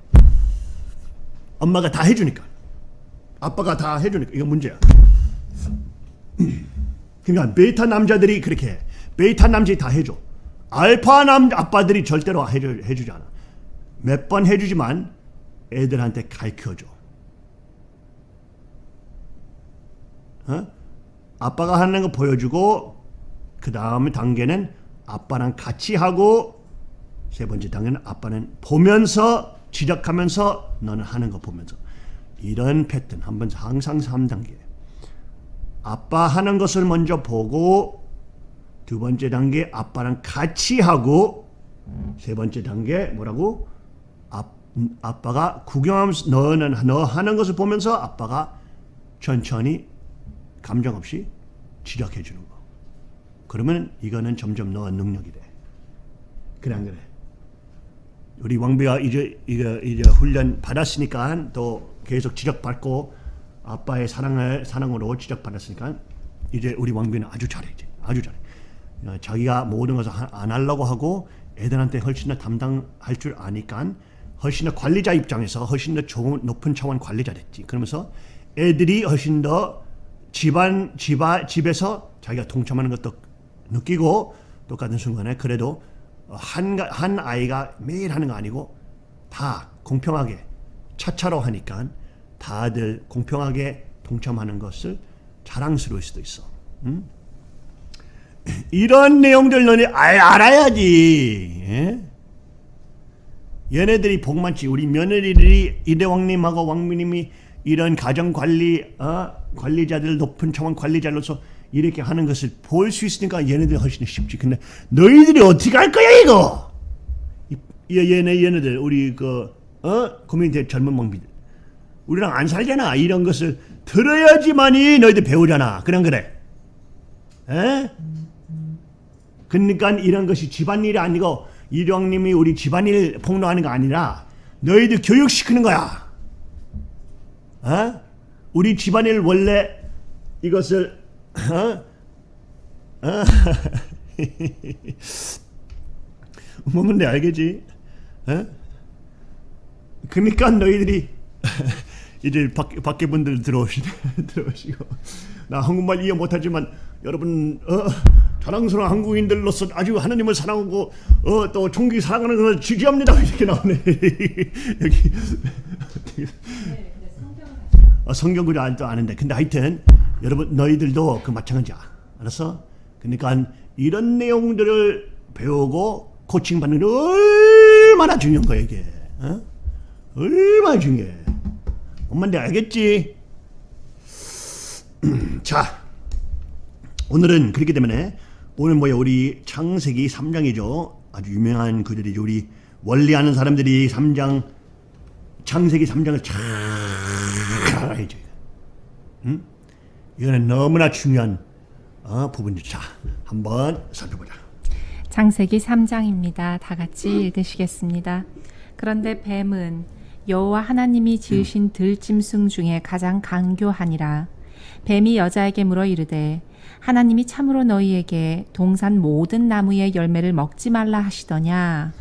엄마가 다 해주니까. 아빠가 다 해주니까. 이거 문제야. [CLEARS THROAT] 그러니까 베타 남자들이 그렇게 해. 베타 남자들이 다 해줘. 알파 남 아빠들이 절대로 해주, 해주지 않아. 몇 번 해주지만 애들한테 가르쳐줘. 어? 아빠가 하는 거 보여주고 그 다음 단계는 아빠랑 같이 하고 세 번째 단계는 아빠는 보면서 지적하면서 너는 하는 거 보면서 이런 패턴 한번 항상 3단계 아빠 하는 것을 먼저 보고 두 번째 단계 아빠랑 같이 하고 세 번째 단계 뭐라고 아, 아빠가 구경하면서 너는 너 하는 것을 보면서 아빠가 천천히 감정 없이 지적해 주는 거. 그러면 이거는 점점 너 능력이 돼. 그래 안 그래? 우리 왕비가 이제 이거 이제 훈련 받았으니까 또 계속 지적받고 아빠의 사랑을 사랑으로 지적받았으니까 이제 우리 왕비는 아주 잘해 이제 아주 잘해. 어, 자기가 모든 것을 하- 안 하려고 하고 애들한테 훨씬 더 담당할 줄 아니까 훨씬 더 관리자 입장에서 훨씬 더 좋은 높은 차원 관리자 됐지. 그러면서 애들이 훨씬 더 집안 집안 집에서 자기가 동참하는 것도 느끼고 똑같은 순간에 그래도 한, 가- 한 아이가 매일 하는 거 아니고 다 공평하게 차차로 하니까 다들 공평하게 동참하는 것을 자랑스러울 수도 있어. 응? [CLEARS THROAT] 이런 내용들 너네 알, 알아야지. 예? 얘네들이 복 많지. 우리 며느리들이 이대왕님하고 왕미님이 이런 가정 관리 어? 관리자들 높은 차원 관리자로서 이렇게 하는 것을 볼 수 있으니까 얘네들 훨씬 쉽지. 근데 너희들이 어떻게 할 거야 이거? 이, 이- 얘네 얘네들 우리 그 어? 고민대 젊은 왕비들 우리랑 안 살잖아. 이런 것을 들어야지만이 너희들 배우잖아. 그냥 그래. 에? 그러니까 이런 것이 집안일이 아니고 이령님이 우리 집안일 폭로하는 거 아니라 너희들 교육시키는 거야. 어? 우리 집안일 원래 이것을 어? 어? [LAUGHS] 뭐면 내 알겠지? 어? 그러니까 너희들이 [LAUGHS] 이제 밖, 밖에 분들 들어오시, [LAUGHS] 들어오시고 나 한국말 이해 못하지만 여러분 어, 자랑스러운 한국인들로서 아주 하나님을 사랑하고 어, 또 사랑하는 것을 지지합니다 [LAUGHS] 이렇게 나오네 [LAUGHS] 여기 네? 어, 성경 구절 알도 아는데 근데 하여튼 여러분 너희들도 그 마찬가지야 알았어? 그러니까 이런 내용들을 배우고 코칭 받는 게 얼마나 중요한 거야 이게. 어? 얼마나 중요해. 엄마인데 알겠지? [CLEARS THROAT] 자, 오늘은 그렇기 때문에 오늘 뭐야 우리 창세기 3장이죠. 아주 유명한 그들이죠. 우리 원리 아는 사람들이 3장 창세기 3장을 잘 알아야죠. 응? 이거는 너무나 중요한 어, 부분이죠. 자, 한번 살펴보자. 창세기 3장입니다. 다 같이 읽으시겠습니다. 그런데 뱀은 여호와 하나님이 지으신 들짐승 중에 가장 강교하니라. 뱀이 여자에게 물어 이르되 하나님이 참으로 너희에게 동산 모든 나무의 열매를 먹지 말라 하시더냐.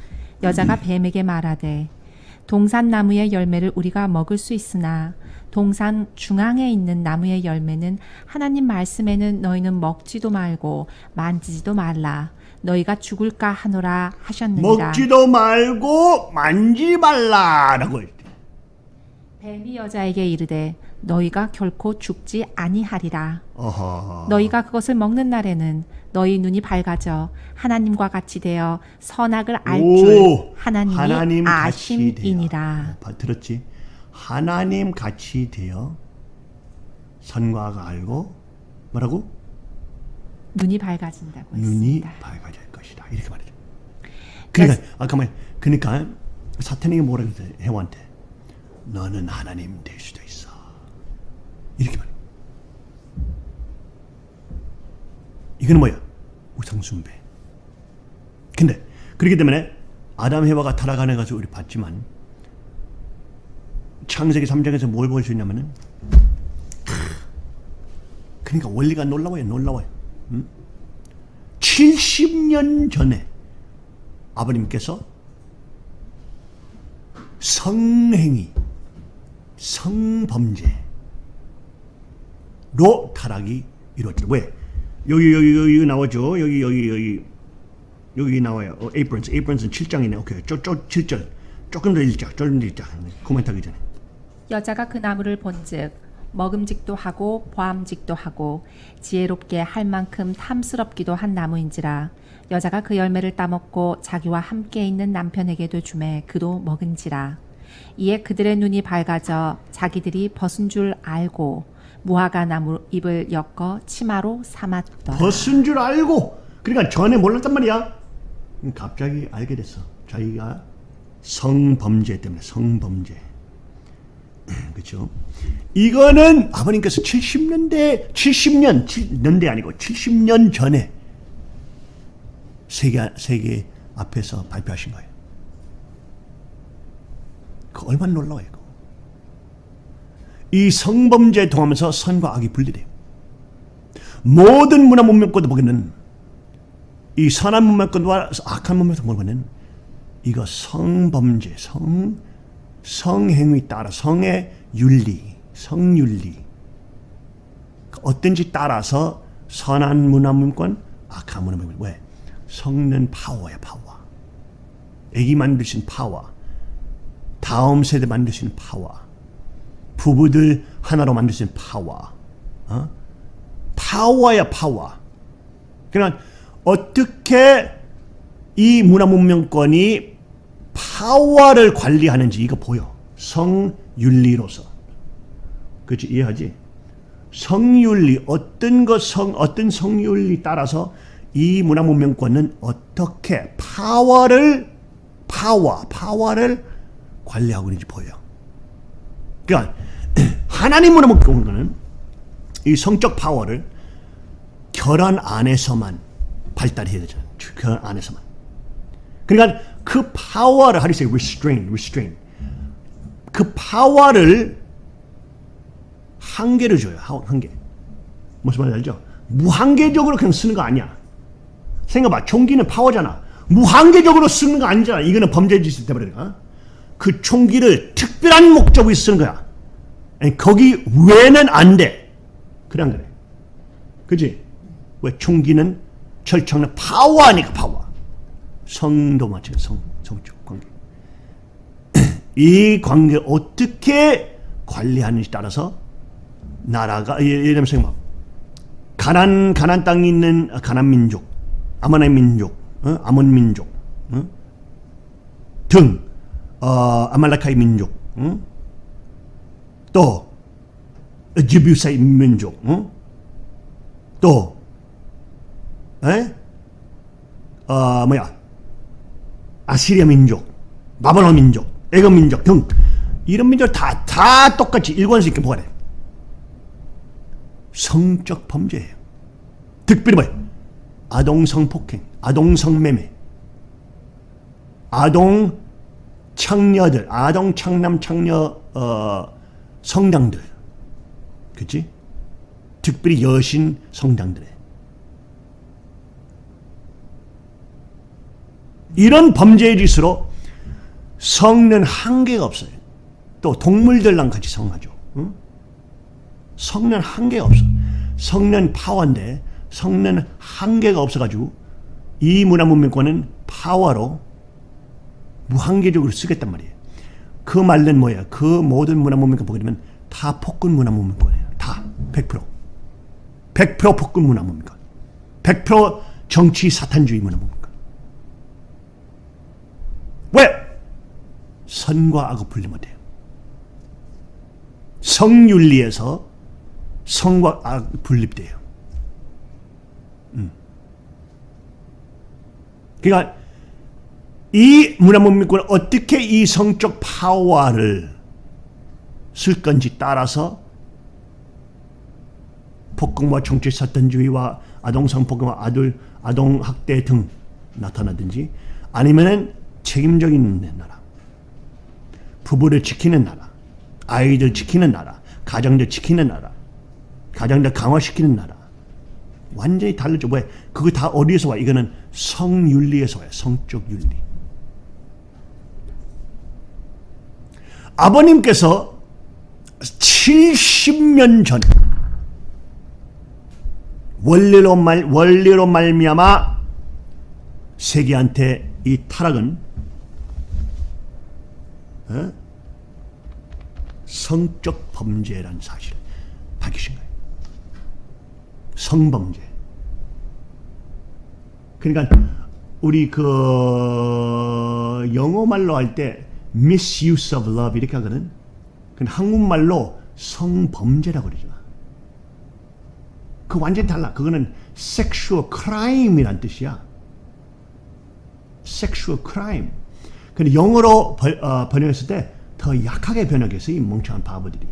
여자가 뱀에게 말하되 동산 나무의 열매를 우리가 먹을 수 있으나 동산 중앙에 있는 나무의 열매는 하나님 말씀에는 너희는 먹지도 말고 만지지도 말라. 너희가 죽을까 하노라 하셨느니라. 먹지도 말고 만지 말라라고 했대. 뱀이 여자에게 이르되 너희가 결코 죽지 아니하리라. 어허. 너희가 그것을 먹는 날에는 너희 눈이 밝아져 하나님과 같이 되어 선악을 알 오, 줄 하나님이 하나님 아심이니라. 봐, 들었지? 하나님 같이 되어 선과 악을 알고 뭐라고? 눈이 밝아진다고 눈이 했습니다. 밝아질 것이다. 이렇게 말이죠. 그러니까 아까 말 그러니까 사탄이 뭐라 그랬어요? 해와한테 너는 하나님 될 수도. 이렇게 말해. 이거는 뭐야? 우상숭배. 근데 그렇기 때문에 아담 해와가 타락하는 것을 우리 봤지만 창세기 3장에서 뭘 볼 수 있냐면은 그러니까 원리가 놀라워요. 놀라워요. 70년 전에 아버님께서 성행위, 성범죄 로 타락이 이루어졌죠. 왜? 여기 여기 여기 나오죠. 여기 여기 여기 여기 나와요. 어, aprons, aprons은 7장이네. 오케이. 쪼 쪼 7절. 조금 더 읽자. 조금 더 읽자. 코멘트하기 전에. 여자가 그 나무를 본즉 먹음직도 하고 보암직도 하고 지혜롭게 할 만큼 탐스럽기도 한 나무인지라 여자가 그 열매를 따먹고 자기와 함께 있는 남편에게도 주매 그도 먹은지라 이에 그들의 눈이 밝아져 자기들이 벗은 줄 알고 무화과 나무 잎을 엮어 치마로 삼았더라 벗은 줄 알고 그러니까 전에 몰랐단 말이야. 갑자기 알게 됐어. 자기가 성범죄 때문에 성범죄. [CLEARS THROAT] 그렇죠? 이거는 아버님께서 70년대 70년 7년대 아니고 70년 전에 세계 세계 앞에서 발표하신 거예요. 그 얼마나 놀라워요. 이 성범죄에 통하면서 선과 악이 분리돼요. 모든 문화 문명권도 보기에는 이 선한 문명권과 악한 문명권 보기에는 이거 성범죄, 성 성행위 따라 성의 윤리, 성윤리 어떤지 따라서 선한 문화 문권, 악한 문화 문권 왜? 성는 파워야 파워. 애기 만드신 파워. 다음 세대 만드신 파워. 부부들 하나로 만드신 파워. 어? 파워야 파워. 그러니까 어떻게 이 문화 문명권이 파워를 관리하는지 이거 보여. 성윤리로서. 그렇지 이해하지? 성윤리 어떤 것성 어떤 성윤리 따라서 이 문화 문명권은 어떻게 파워를 파워 파워를 관리하고 있는지 보여. 그러니까 하나님 문화 문명권은 이 성적 파워를 결혼 안에서만 발달해야 되잖아. 결혼 안에서만. 그러니까 그 파워를 how do you say restrain, restrain. 그 파워를 한계를 줘요. 하- 한계. 무슨 말인지 알죠? 무한계적으로 그냥 쓰는 거 아니야. 생각봐. 총기는 파워잖아. 무한계적으로 쓰는 거 아니잖아. 이거는 범죄 짓을 돼버리니까. 그 총기를 특별한 목적으로 쓰는 거야. 거기 외에는 안 돼. 안 그래? 그지? 왜 총기는 철장은 파워 아니까 파워. 성도 마찬가지 성, 성적 관계. [CLEARS THROAT] 이 관계 어떻게 관리하는지 따라서 나라가 예- 예를 들면 생각 가난 가난 땅에 있는 가난 민족, 아모나의 민족, 어? 아몬 민족, 어? 등 어, 아말라카이 민족, 응? 또 지뷰사의 민족, 응? 또 에? 어, 뭐야 아시리아 민족, 바벨론 민족, 애굽 민족 등 이런 민족 다, 다 똑같이 일관성 있게 보관해. 성적 범죄예요. 특별히 뭐예요? 아동 성 폭행, 아동 성 매매, 아동 창녀들, 아동 창남 창녀 어, 성당들, 그치? 특별히 여신 성당들에 이런 범죄의 짓으로 성는 한계가 없어요. 또 동물들랑 같이 성하죠. 응? 성는 한계가 없어. 성는 파워인데 성는 한계가 없어가지고 이 문화문명권은 파워로 무한계적으로 쓰겠단 말이에요. 그 말은 뭐야? 그 모든 문화 문명권 보게 되면 다 폭군 문화 문명권이에요. 다 100%. 100% 폭군 문화 문명권. 100% 정치 사탄주의 문화 문명권. 왜? 선과 악을 분리 못해요. 성윤리에서 성과 악 분립돼요. 음. 그러니까 이 문화문명권은 어떻게 이 성적 파워를 쓸 건지 따라서 폭력과 정치 사탄주의와 아동 성폭행과 아들 아동 학대 등 나타나든지 아니면은 책임적인 나라, 부부를 지키는 나라, 아이들 지키는 나라, 가정들 지키는 나라, 가정들 강화시키는 나라. 완전히 달라져. 왜? 그거 다 어디에서 와? 이거는 성윤리에서 와요. 성적 윤리. 아버님께서 70년 전 원리로 말 원리로 말미암아 세계한테 이 타락은 어? 성적 범죄라는 사실을 밝히신 거예요. 성범죄. 그러니까 우리 그 영어 말로 할 때 misuse of love 이렇게 하거든. 근데 한국말로 성범죄라고 그러죠. 그 완전히 달라. 그거는 sexual crime이란 뜻이야. sexual crime. 근데 영어로 번, 어, 번역했을 때 더 약하게 번역했어 이 멍청한 바보들이.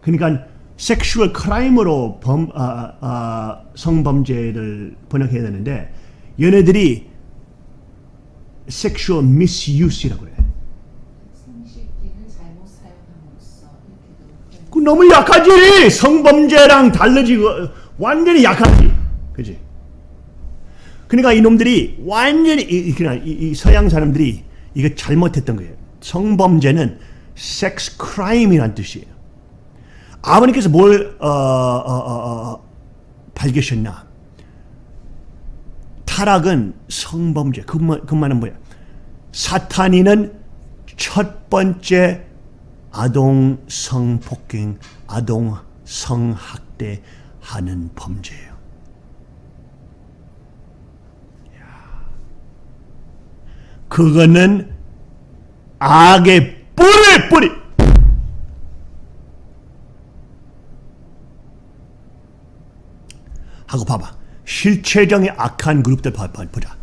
그러니까 sexual crime으로 범, 아, 아, 성범죄를 번역해야 되는데 얘네들이 sexual misuse라고 그래. 생식기를 잘못 사용함으로써 이렇게도 그 너무 약하지. 성범죄랑 달라지고 완전히 약하지. 그지? 그러니까 이놈들이 완전히 이, 그냥 이, 이 서양 사람들이 이거 잘못했던 거예요. 성범죄는 섹스 크라임이란 뜻이에요. 아버님께서 뭘 어, 어, 어, 어, 밝히셨나? 타락은 성범죄. 그, 말, 그 말은 뭐야? 사탄이는 첫 번째 아동 성폭행, 아동 성학대 하는 범죄예요. 그거는 악의 뿌리 뿌리. 하고 봐봐. 실체적인 악한 그룹들 보자.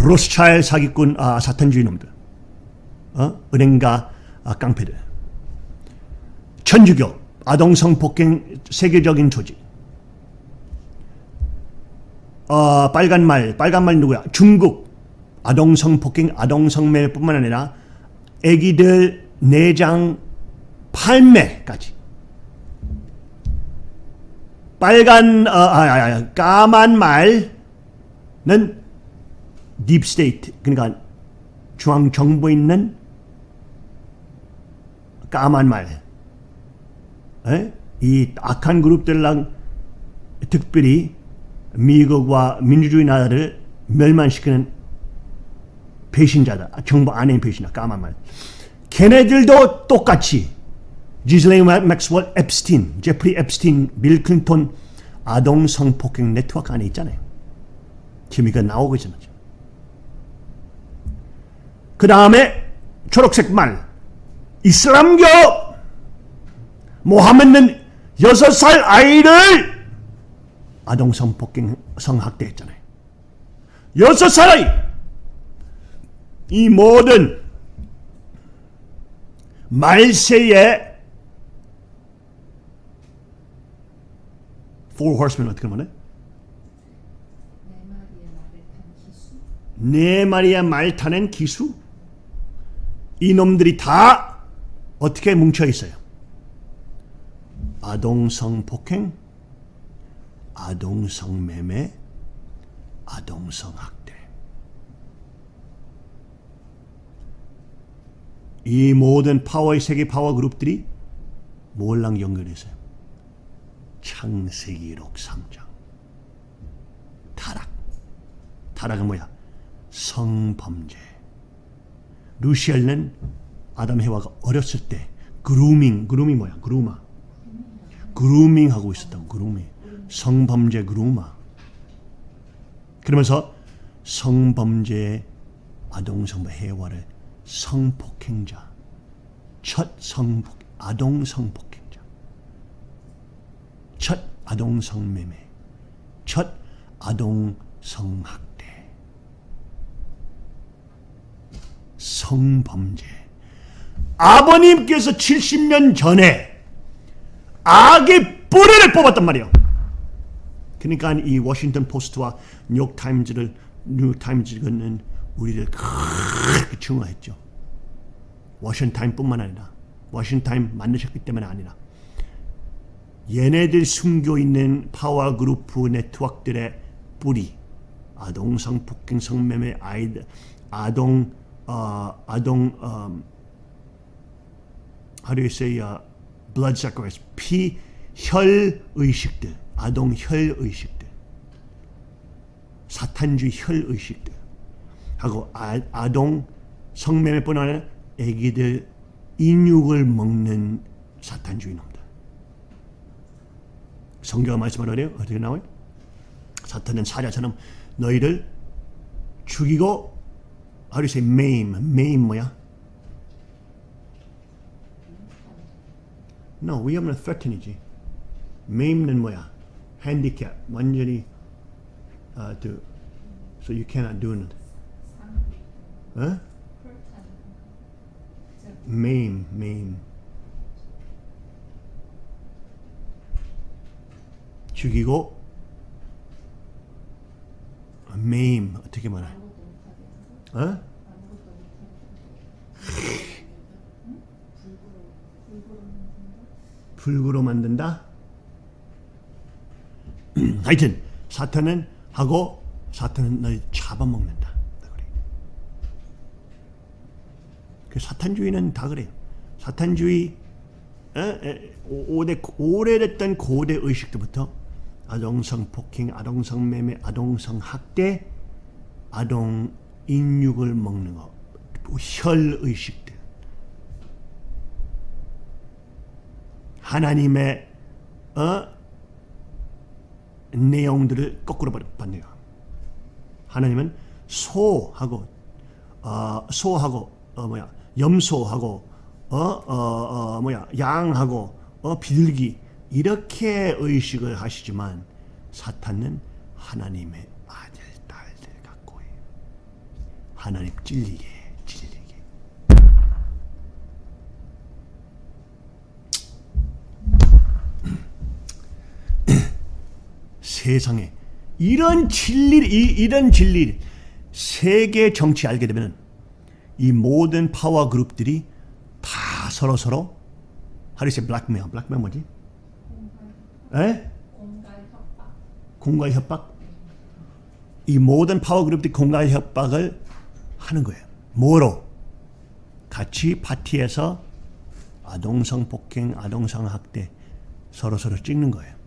로스차일 사기꾼 아, 사탄주의 놈들. 어? 은행가 아, 깡패들. 천주교 아동 성 폭행 세계적인 조직. 어, 빨간 말 빨간 말 누구야? 중국 아동 성 폭행 아동 성매매뿐만 아니라 아기들 내장 팔매까지. 빨간 어, 아, 아, 아, 까만 말은 deep state 그러니까 중앙 정부에 있는 까만 말. 에? 이 악한 그룹들랑 특별히 미국과 민주주의 나라를 멸망시키는 배신자다. 정부 안에 배신자 까만 말. 걔네들도 똑같이 지슬레인 맥스웰 앱스틴, 제프리 앱스틴, 빌 클린턴 아동 성폭행 네트워크 안에 있잖아요. 지금 이거 나오고 있잖아요. 그 다음에 초록색 말 이슬람교 모하메드는 여섯 살 아이를 아동 성 폭행 성학대했잖아요. 여섯 살 아이 이 모든 말세의 four horsemen 어떻게 말해? 네 마리의 말 타는 기수 이놈들이 다 어떻게 뭉쳐 있어요? 아동성 폭행, 아동성 매매, 아동성 학대. 이 모든 파워의 세계 파워 그룹들이 뭘랑 연결했어요? 창세기록 3장. 타락. 타락은 뭐야? 성범죄. 루시엘은 아담 해와가 어렸을 때 그루밍, 그루밍 뭐야? 그루마. 그루밍 하고 있었다고 그루밍. 성범죄 그루마. 그러면서 성범죄 아동 성범 해와를 성폭행자. 첫 성폭 아동 성폭행자. 첫 아동 성매매. 첫 아동 성학대. 성범죄. 아버님께서 70년 전에 악의 뿌리를 뽑았단 말이에요. 그러니까 이 워싱턴 포스트와 뉴욕 타임즈를 뉴욕 타임즈는 우리를 크게 증오했죠. 워싱턴 타임뿐만 아니라 워싱턴 타임 만드셨기 때문에 아니라 얘네들 숨겨 있는 파워 그룹 네트워크들의 뿌리 아동 성폭행 성매매 아이들 아동 어, 아동 um, how do you say uh, blood sacrifice 피 혈 의식들 아동 혈 의식들 사탄주의 혈 의식들 하고 아, 아동 성매매뿐 아니라 애기들 인육을 먹는 사탄주의 놈들 성경가 말씀하래요 어떻게 나와요? 사탄은 사자처럼 너희를 죽이고 you say maim? maim 뭐야? No, 위험은 threaten이지. maim는 뭐야? handicap, 완전히 uh, to, so you cannot do it. 어? maim, maim. 죽이고 maim 어떻게 말해? 어? 불구로 만든다. [CLEARS THROAT] 하여튼 사탄은 하고 사탄은 널 잡아먹는다. 그 사탄주의는 다 그래요. 사탄주의 어? 에, 오- 오래 오래됐던 고대 의식부터 아동성 폭행, 아동성 매매, 아동성 학대, 아동 인육을 먹는 거, 혈 의식들. 하나님의 어? 내용들을 거꾸로 받네요. 하나님은 소하고 어, 소하고 어, 뭐야 염소하고 어, 어, 어, 뭐야 양하고 어, 비둘기 이렇게 의식을 하시지만 사탄은 하나님의 아들 딸들 해요. 하나님 찔리게. 세상에 이런 진리 이, 이런 진리 세계 정치 알게 되면 이 모든 파워 그룹들이 다 서로 서로 하리세 blackmail blackmail 뭐지? 에? 공갈 협박? 이 모든 파워 그룹들이 공갈 협박을 하는 거예요. 뭐로? 같이 파티에서 아동성 폭행, 아동성 학대 서로 서로 찍는 거예요.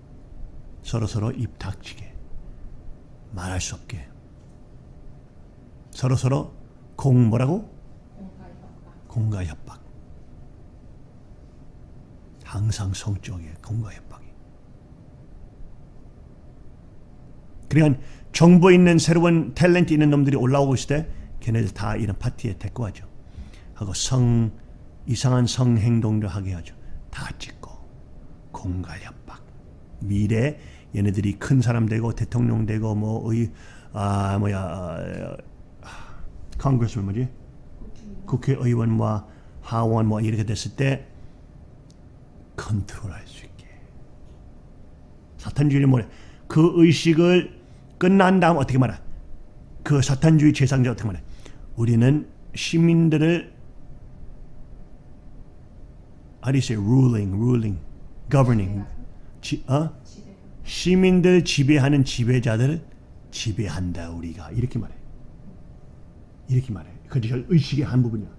서로 서로 입 닥치게 말할 수 없게 서로 서로 공 뭐라고? 공갈 협박. 항상 성적이에요. 공갈 협박이. 그러니까 정보 있는 새로운 탤런트 있는 놈들이 올라오고 있을 때 걔네들 다 이런 파티에 데리고 가죠. 하고 성 이상한 성 행동도 하게 하죠. 다 찍고 공갈 협박. 미래 얘네들이 큰 사람 되고 대통령 되고 뭐의 아 뭐야 아, 컨그레스면 뭐지? 국회의원과 하원 뭐 이렇게 됐을 때 컨트롤할 수 있게. 사탄주의는 뭐래? 그 의식을 끝난 다음 어떻게 말해 그 사탄주의 재상자 어떻게 말해? 우리는 시민들을 how do you say? ruling ruling governing 지, 어? 시민들 지배하는 지배자들을 지배한다 우리가 이렇게 말해. 이렇게 말해. 그게 의식의 한 부분이야.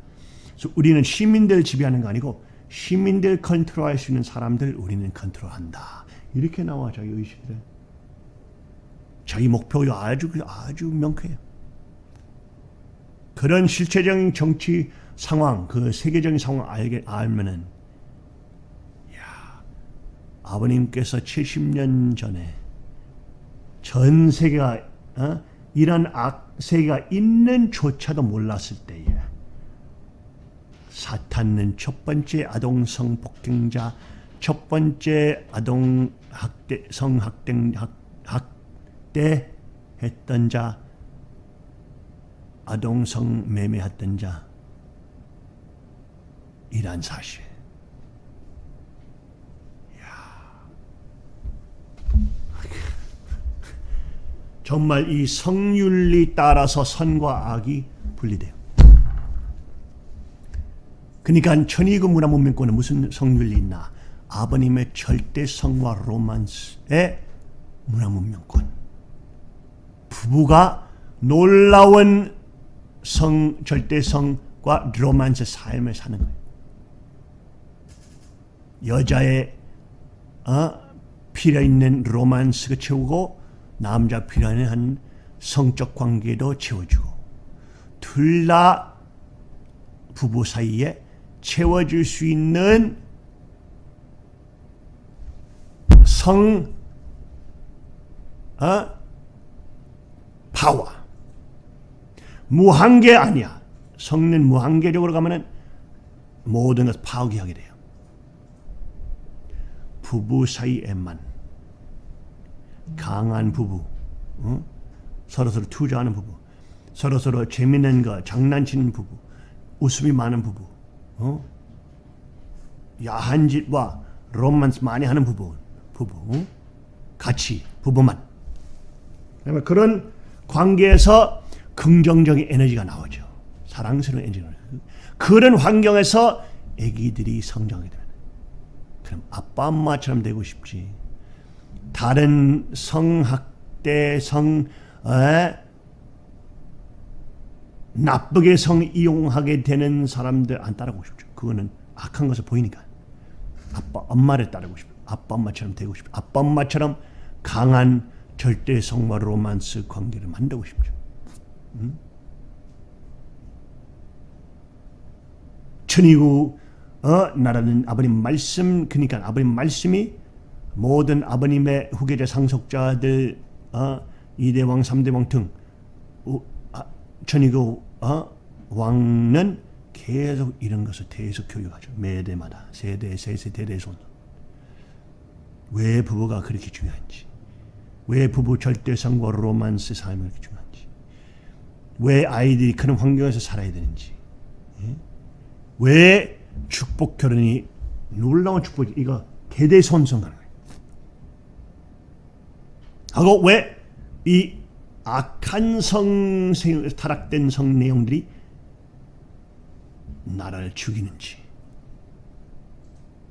그래서 우리는 시민들 지배하는 거 아니고 시민들 컨트롤할 수 있는 사람들 우리는 컨트롤한다. 이렇게 나와 자기 의식들. 자기 목표가 아주 아주 명쾌해요. 그런 실체적인 정치 상황, 그 세계적인 상황 알게 알면은 아버님께서 70년 전에 전 세계가 어? 이런 악세가 있는 조차도 몰랐을 때에 사탄은 첫 번째 아동 성 폭행자, 첫 번째 아동 학대 성학대 학, 학대 했던 자, 아동 성 매매했던 자 이란 사실. 정말 이 성윤리 따라서 선과 악이 분리돼요. 그러니까 천의국 문화 문명권은 무슨 성윤리 있나? 아버님의 절대 성과 로만스의 문화 문명권. 부부가 놀라운 성 절대성과 로만스 삶을 사는 거예요. 여자의 어, 필요 있는 로만스가 채우고 남자 필요한 성적 관계도 채워주고 둘 다 부부 사이에 채워줄 수 있는 성 어? 파워. 무한계 아니야. 성는 무한계적으로 가면은 모든 것을 파괴하게 돼요. 부부 사이에만 강한 부부, 어? 서로 서로 투자하는 부부, 서로 서로 재밌는 거 장난치는 부부, 웃음이 많은 부부, 어? 야한 짓과 로맨스 많이 하는 부부, 부부, 어? 같이 부부만. 그런 관계에서 긍정적인 에너지가 나오죠. 사랑스러운 에너지가. 그런 환경에서 아기들이 성장하게 됩니다. 그럼 아빠 엄마처럼 되고 싶지. 다른 성학대 성 에? 나쁘게 성 이용하게 되는 사람들 안 따라가고 싶죠. 그거는 악한 것을 보이니까. 아빠 엄마를 따르고 싶어. 아빠 엄마처럼 되고 싶어. 아빠 엄마처럼 강한 절대 성과 로만스 관계를 만들고 싶죠. 음? 천이구 어, 나라는 아버님 말씀 그러니까 아버님 말씀이 모든 아버님의 후계자 상속자들 어, 이대왕 삼대왕 등 우, 아, 천이구 어, 왕은 계속 이런 것을 계속 교육하죠. 매대마다 세대 세세 대 대손 왜 부부가 그렇게 중요한지 왜 부부 절대성과 로만스 삶이 그렇게 중요한지 왜 아이들이 그런 환경에서 살아야 되는지 예? 왜 축복 결혼이 놀라운 축복이 이거 대대손손하는 거예요. 하고 왜 이 악한 성 타락된 성 내용들이 나라를 죽이는지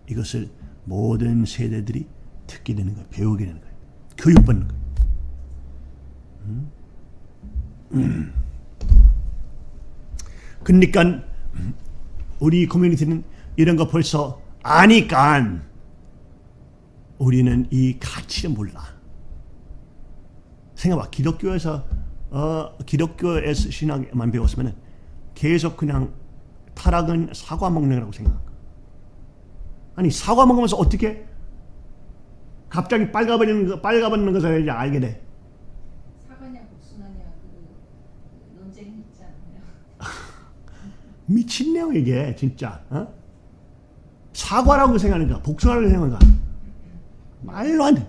이것을 모든 세대들이 듣게 되는 거예요. 배우게 되는 거예요. 교육받는 거예요. 음? 음. 그러니까 우리 커뮤니티는 이런 거 벌써 아니까 우리는 이 가치를 몰라. 생각봐. 기독교에서 어, 기독교에서 신학만 배웠으면 계속 그냥 타락은 사과 먹는 거라고 생각한 거야. 아니 사과 먹으면서 어떻게 갑자기 빨가버리는 거 빨가버리는 것을 이제 알게 돼. 사과냐 복숭아냐 그 논쟁이 있지 않나요? [LAUGHS] 미친네요 이게 진짜. 어? 사과라고 생각하는 거야. 복수라고 생각하는 거야. 말로 안 돼.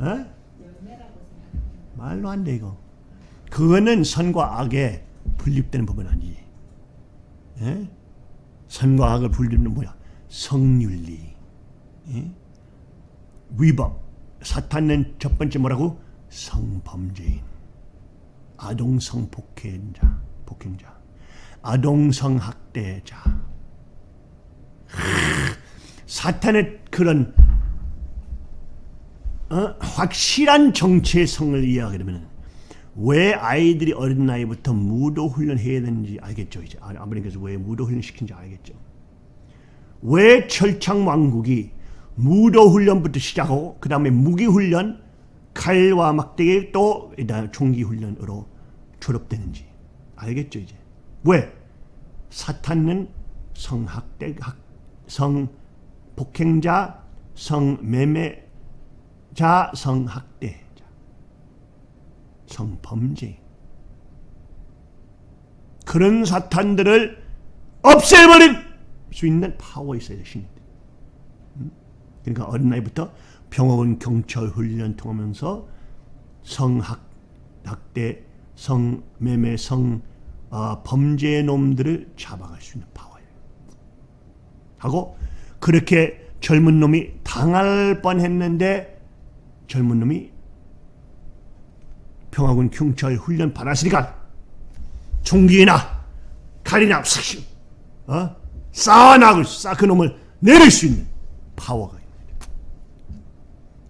어? 말로 안 돼 이거. 그거는 선과 악의 분립되는 부분 아니지. 예? 선과 악을 분립는 뭐야? 성윤리. 예? 위법. 사탄은 첫 번째 뭐라고? 성범죄인. 아동성 폭행자, 폭행자. 아동성 학대자. 사탄의 그런 어? 확실한 정체성을 이해하게 되면 왜 아이들이 어린 나이부터 무도 훈련해야 되는지 알겠죠 이제. 아- 아버님께서 왜 무도 훈련 시킨지 알겠죠. 왜 철창 왕국이 무도 훈련부터 시작하고 그 다음에 무기 훈련 칼과 막대기 또 일단 총기 훈련으로 졸업되는지 알겠죠 이제. 왜? 사탄은 성학대 학, 성폭행자 성매매 자 성학대자 성범죄 그런 사탄들을 없애버릴 수 있는 파워 있어야 돼 신이 음? 그러니까 어린 나이부터 병원 경찰 훈련 통하면서 성학 학대 성매매 성 어, 범죄 놈들을 잡아갈 수 있는 파워예요. 하고 그렇게 젊은 놈이 당할 뻔했는데 젊은 놈이 평화군 경찰 훈련 받았으니까 총기나 칼이나 싹 어? 쌓아나고 싹그 놈을 내릴 수 있는 파워가 있는.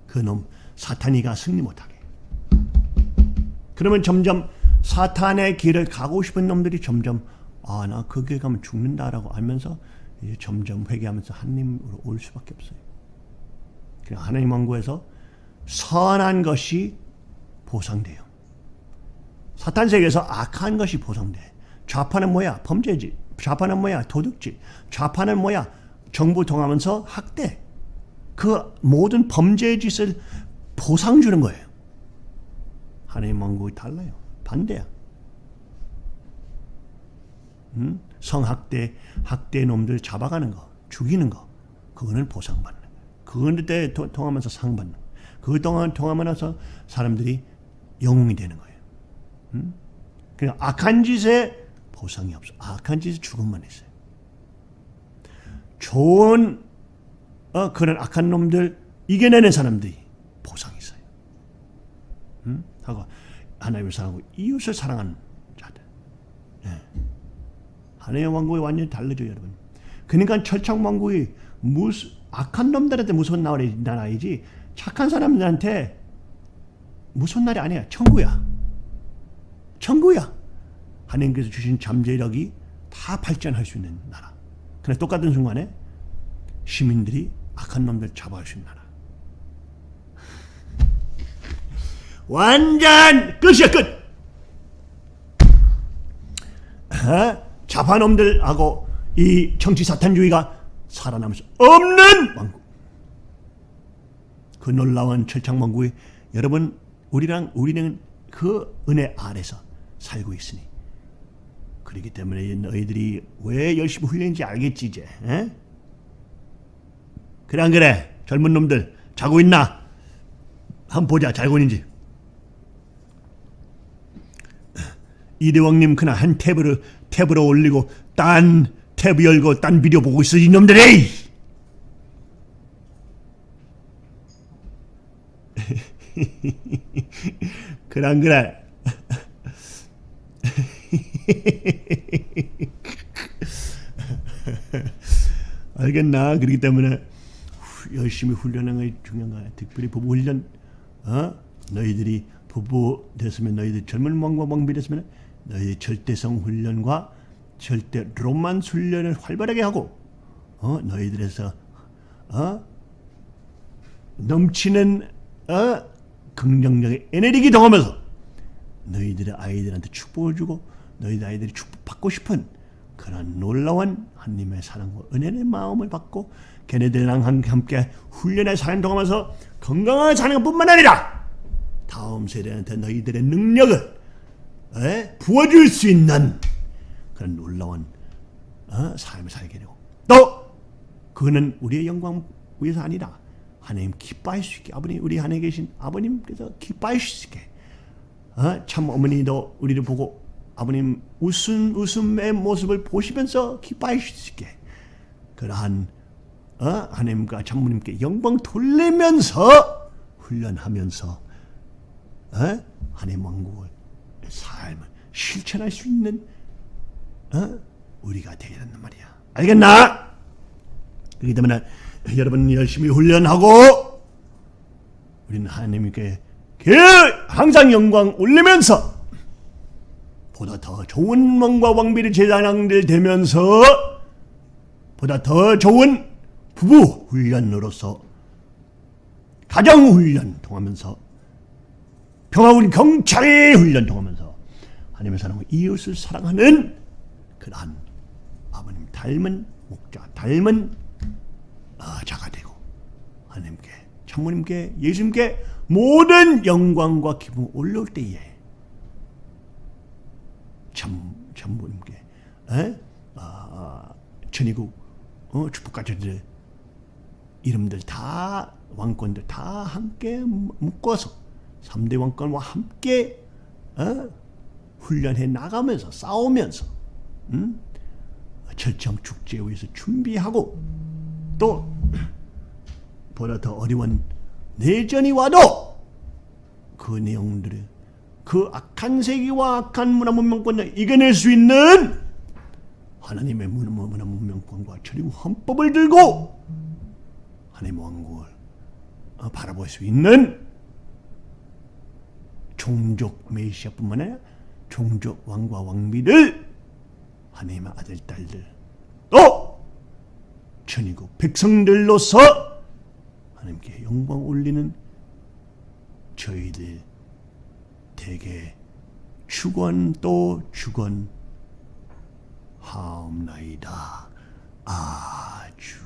그놈 사탄이가 승리 못하게. 그러면 점점 사탄의 길을 가고 싶은 놈들이 점점 아 나 그 길 가면 죽는다라고 알면서 이제 점점 회개하면서 하나님으로 올 수밖에 없어요. 그냥 하나님 왕국에서 선한 것이 보상돼요. 사탄 세계에서 악한 것이 보상돼. 좌파는 뭐야? 범죄지. 좌파는 뭐야? 도둑질. 좌파는 뭐야? 정부 통하면서 학대. 그 모든 범죄 짓을 보상 주는 거예요. 하나님 왕국이 달라요. 반대야. 음? 성학대, 학대 놈들 잡아가는 거, 죽이는 거, 그거는 보상받는 거예요. 그런데 통하면서 상 받는 거예요. 그 동안 통하면서 사람들이 영웅이 되는 거예요. 음? 그냥 악한 짓에 보상이 없어. 악한 짓에 죽음만 있어요. 좋은 어, 그런 악한 놈들 이겨내는 사람들이 보상이 있어요. 음? 하고 하나님을 사랑하고 이웃을 사랑하는 자들. 예. 하나님의 왕국이 완전히 달라져요, 여러분. 그러니까 철창 왕국이 무슨 악한 놈들한테 무서운 나라이지 착한 사람들한테 무서운 날이 아니야. 천국이야. 천국이야. 하나님께서 주신 잠재력이 다 발전할 수 있는 나라. 그런데 똑같은 순간에 시민들이 악한 놈들 잡아갈 수 있는 나라. 완전 끝이야 끝. 어? 자파놈들하고 이 정치 사탄주의가 살아남을 수 없는 왕국. 그 놀라운 철창왕국이 여러분 우리랑 우리는 그 은혜 아래서 살고 있으니 그렇기 때문에 너희들이 왜 열심히 훈련인지 알겠지 이제. 에? 그래 안 그래? 젊은 놈들 자고 있나? 한번 보자 자고 있는지. 이대왕님 그날 한 탭을 탭으로 올리고 딴 탭 열고 딴 비디오 보고 있어 이놈들이 [LAUGHS] 안 그래 [LAUGHS] 알겠나 그렇기 때문에 열심히 훈련하는 것이 중요한 거야 특별히 부부 훈련 어? 너희들이 부부 됐으면 너희들 젊은 왕과 왕비 됐으면 너희 절대성 훈련과 절대 로만스 훈련을 활발하게 하고 어? 너희들에서 어? 넘치는 어? 긍정적인 에너지 동하면서 너희들의 아이들한테 축복을 주고 너희들 아이들이 축복받고 싶은 그런 놀라운 하나님의 사랑과 은혜의 마음을 받고 걔네들이랑 함께 훈련의 사람 동하면서 건강하게 사는 것뿐만 아니라 다음 세대한테 너희들의 능력을 에? 부어줄 수 있는 그런 놀라운 어? 삶을 살게 되고 또 그거는 우리의 영광 위해서 아니라 하나님 기뻐할 수 있게 아버님 우리 안에 계신 아버님께서 기뻐할 수 있게 어? 참 어머니도 우리를 보고 아버님 웃음 웃음의 모습을 보시면서 기뻐할 수 있게 그러한 어? 하나님과 장모님께 영광 돌리면서 훈련하면서 어? 하나님 왕국을 삶을 실천할 수 있는 어? 우리가 되야 된단 말이야. 알겠나? 그렇기 때문에 여러분 열심히 훈련하고 우리는 하나님께 그 항상 영광 올리면서 보다 더 좋은 왕과 왕비의 제사장들 되면서 보다 더 좋은 부부 훈련으로서 가정 훈련 통하면서 평화군 경찰의 훈련 통하면서 하나님의 사랑과 이웃을 사랑하는 그러한 아버님 닮은 목자 닮은 아, 자가 되고 하나님께 참모님께 예수님께 모든 영광과 기쁨 올려올 때에 참 참모님께 에? 아, 천의국 어, 축복가족들 이름들 다 왕권들 다 함께 묶어서 3대 왕권과 함께 어? 훈련해 나가면서 싸우면서 음? 철청 축제에 위해서 준비하고 또 보다 더 어려운 내전이 와도 그 내용들을 그 악한 세계와 악한 문화 문명권을 이겨낼 수 있는 하나님의 문화 문화 문명권과 그리고 헌법을 들고 하나님의 왕국을 어, 바라볼 수 있는 종족 메시아뿐만 아니라 종족 왕과 왕비들 하나님의 아들 딸들 또 천이국 백성들로서 하나님께 영광 올리는 저희들 대개 축원 또 축원 하옵나이다. 아주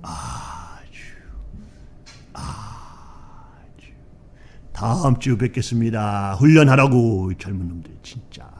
아주 아주. 다음 주 뵙겠습니다. 훈련하라고 젊은 놈들 진짜